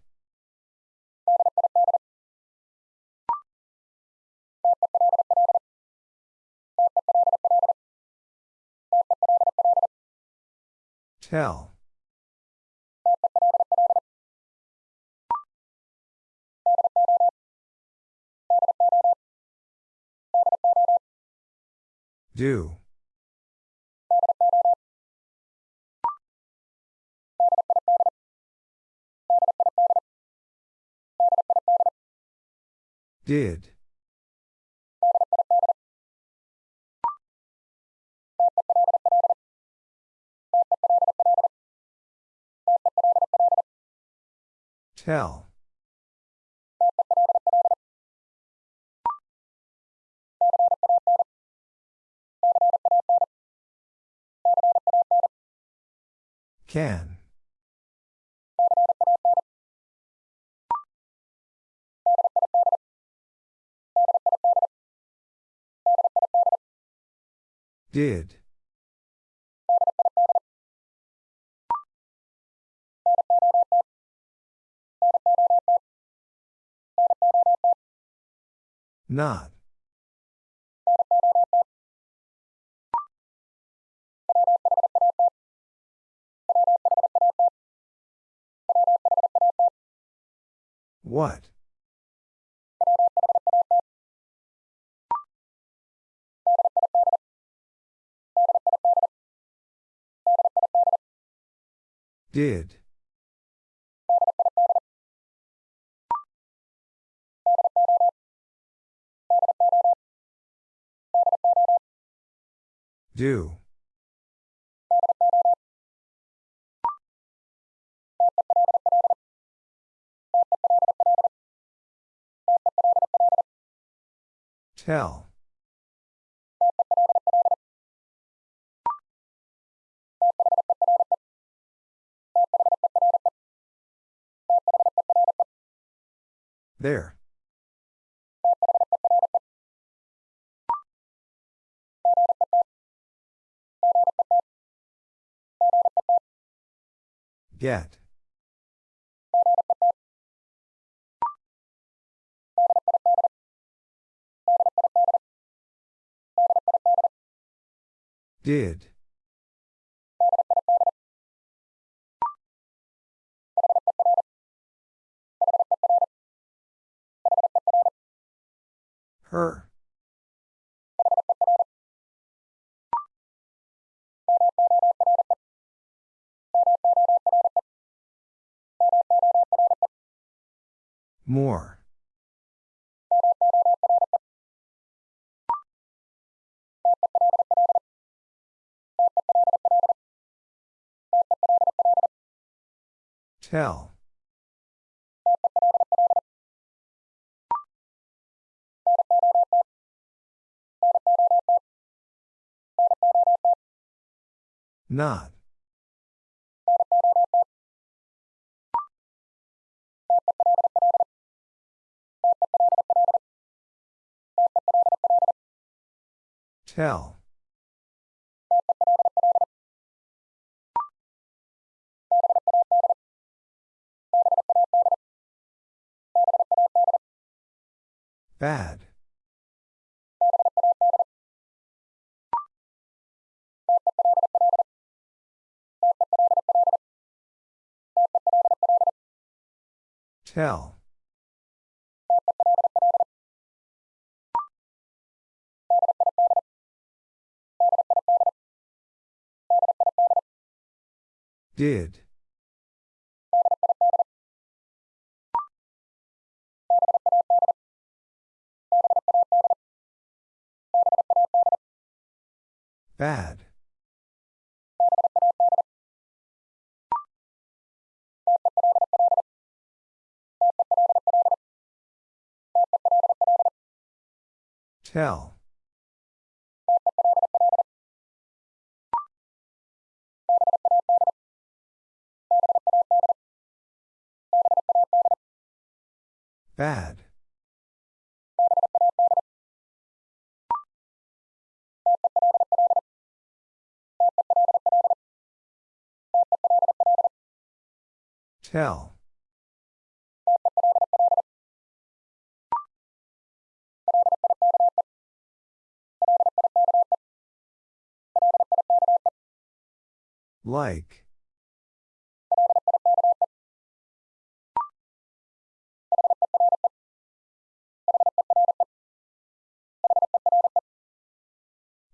Tell. Do. Did. Tell. Can. Did. Not. What? Did. Do. Tell. There. Get. Did. Her. More. Tell. Not. Tell. Bad. Tell. Did. Bad. Tell. Bad. Tell. Like.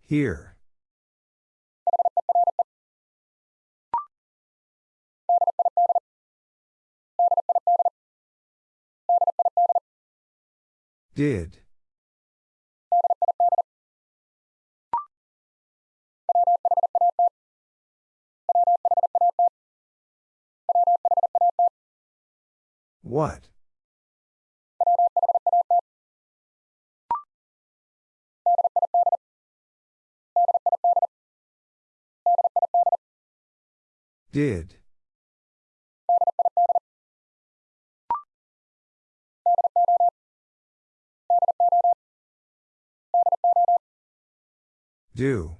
Here. Did. What? Did. Do.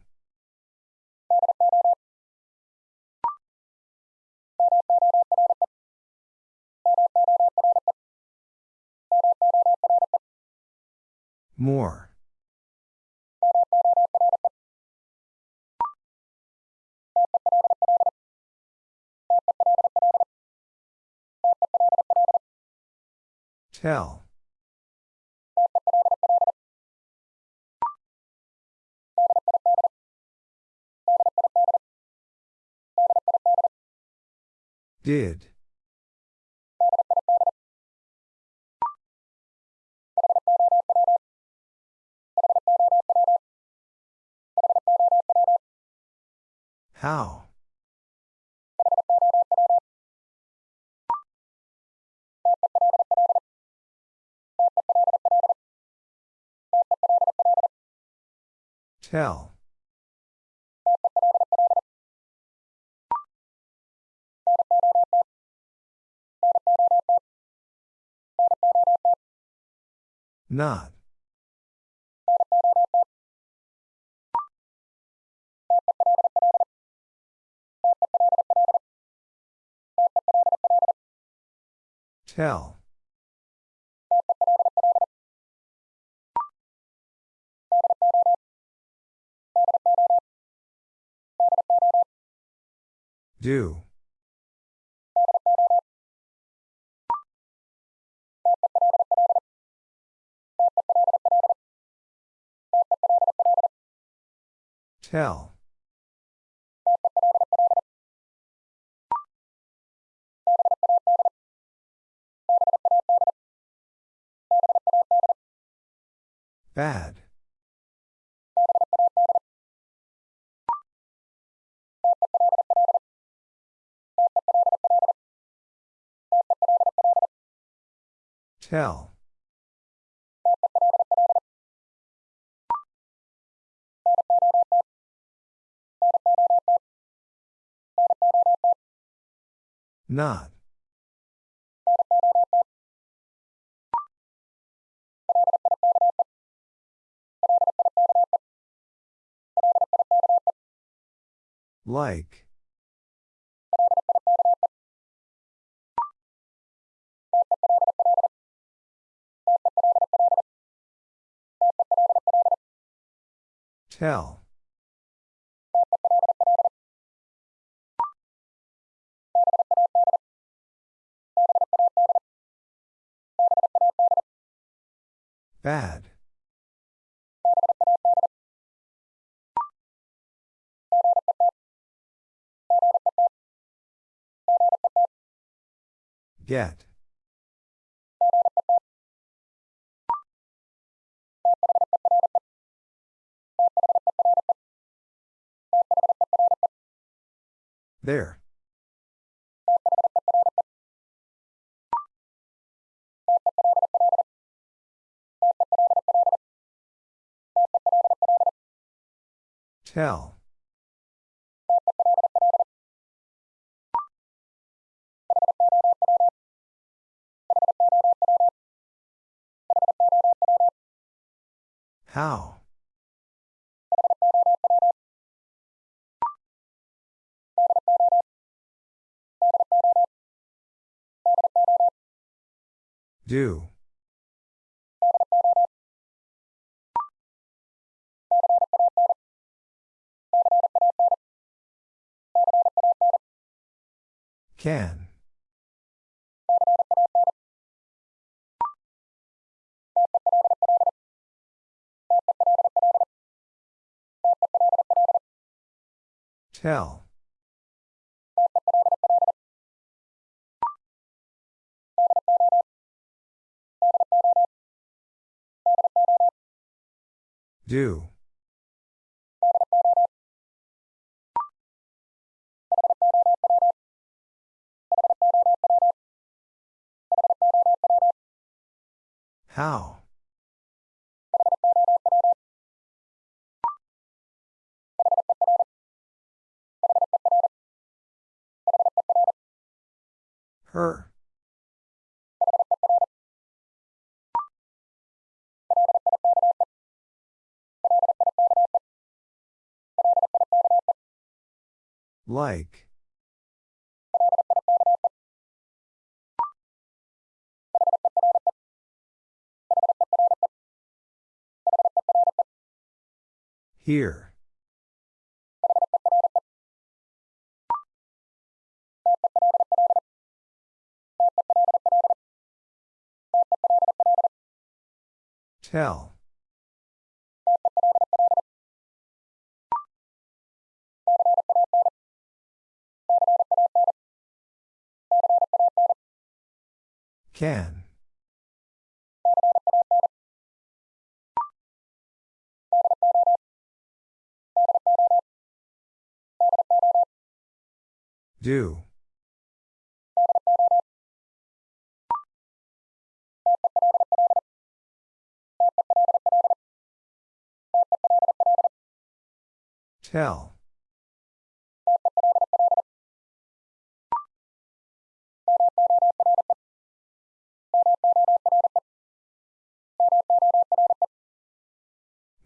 More. Tell. Did. How? Tell. Not. Tell. Do. Tell. Bad. Tell. Not. Like. Tell. Bad. Get. There. Tell. How? Do. Can. Tell. Do. How? Her. Like. Here. Tell. Can. Do. Tell.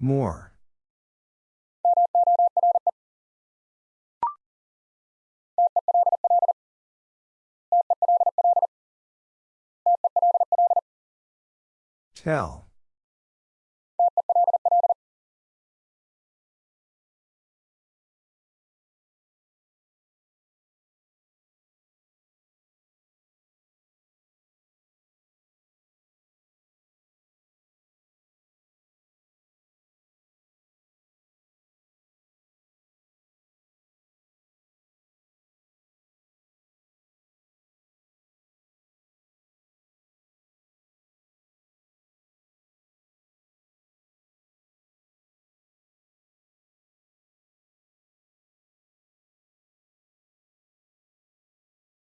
More. Tell.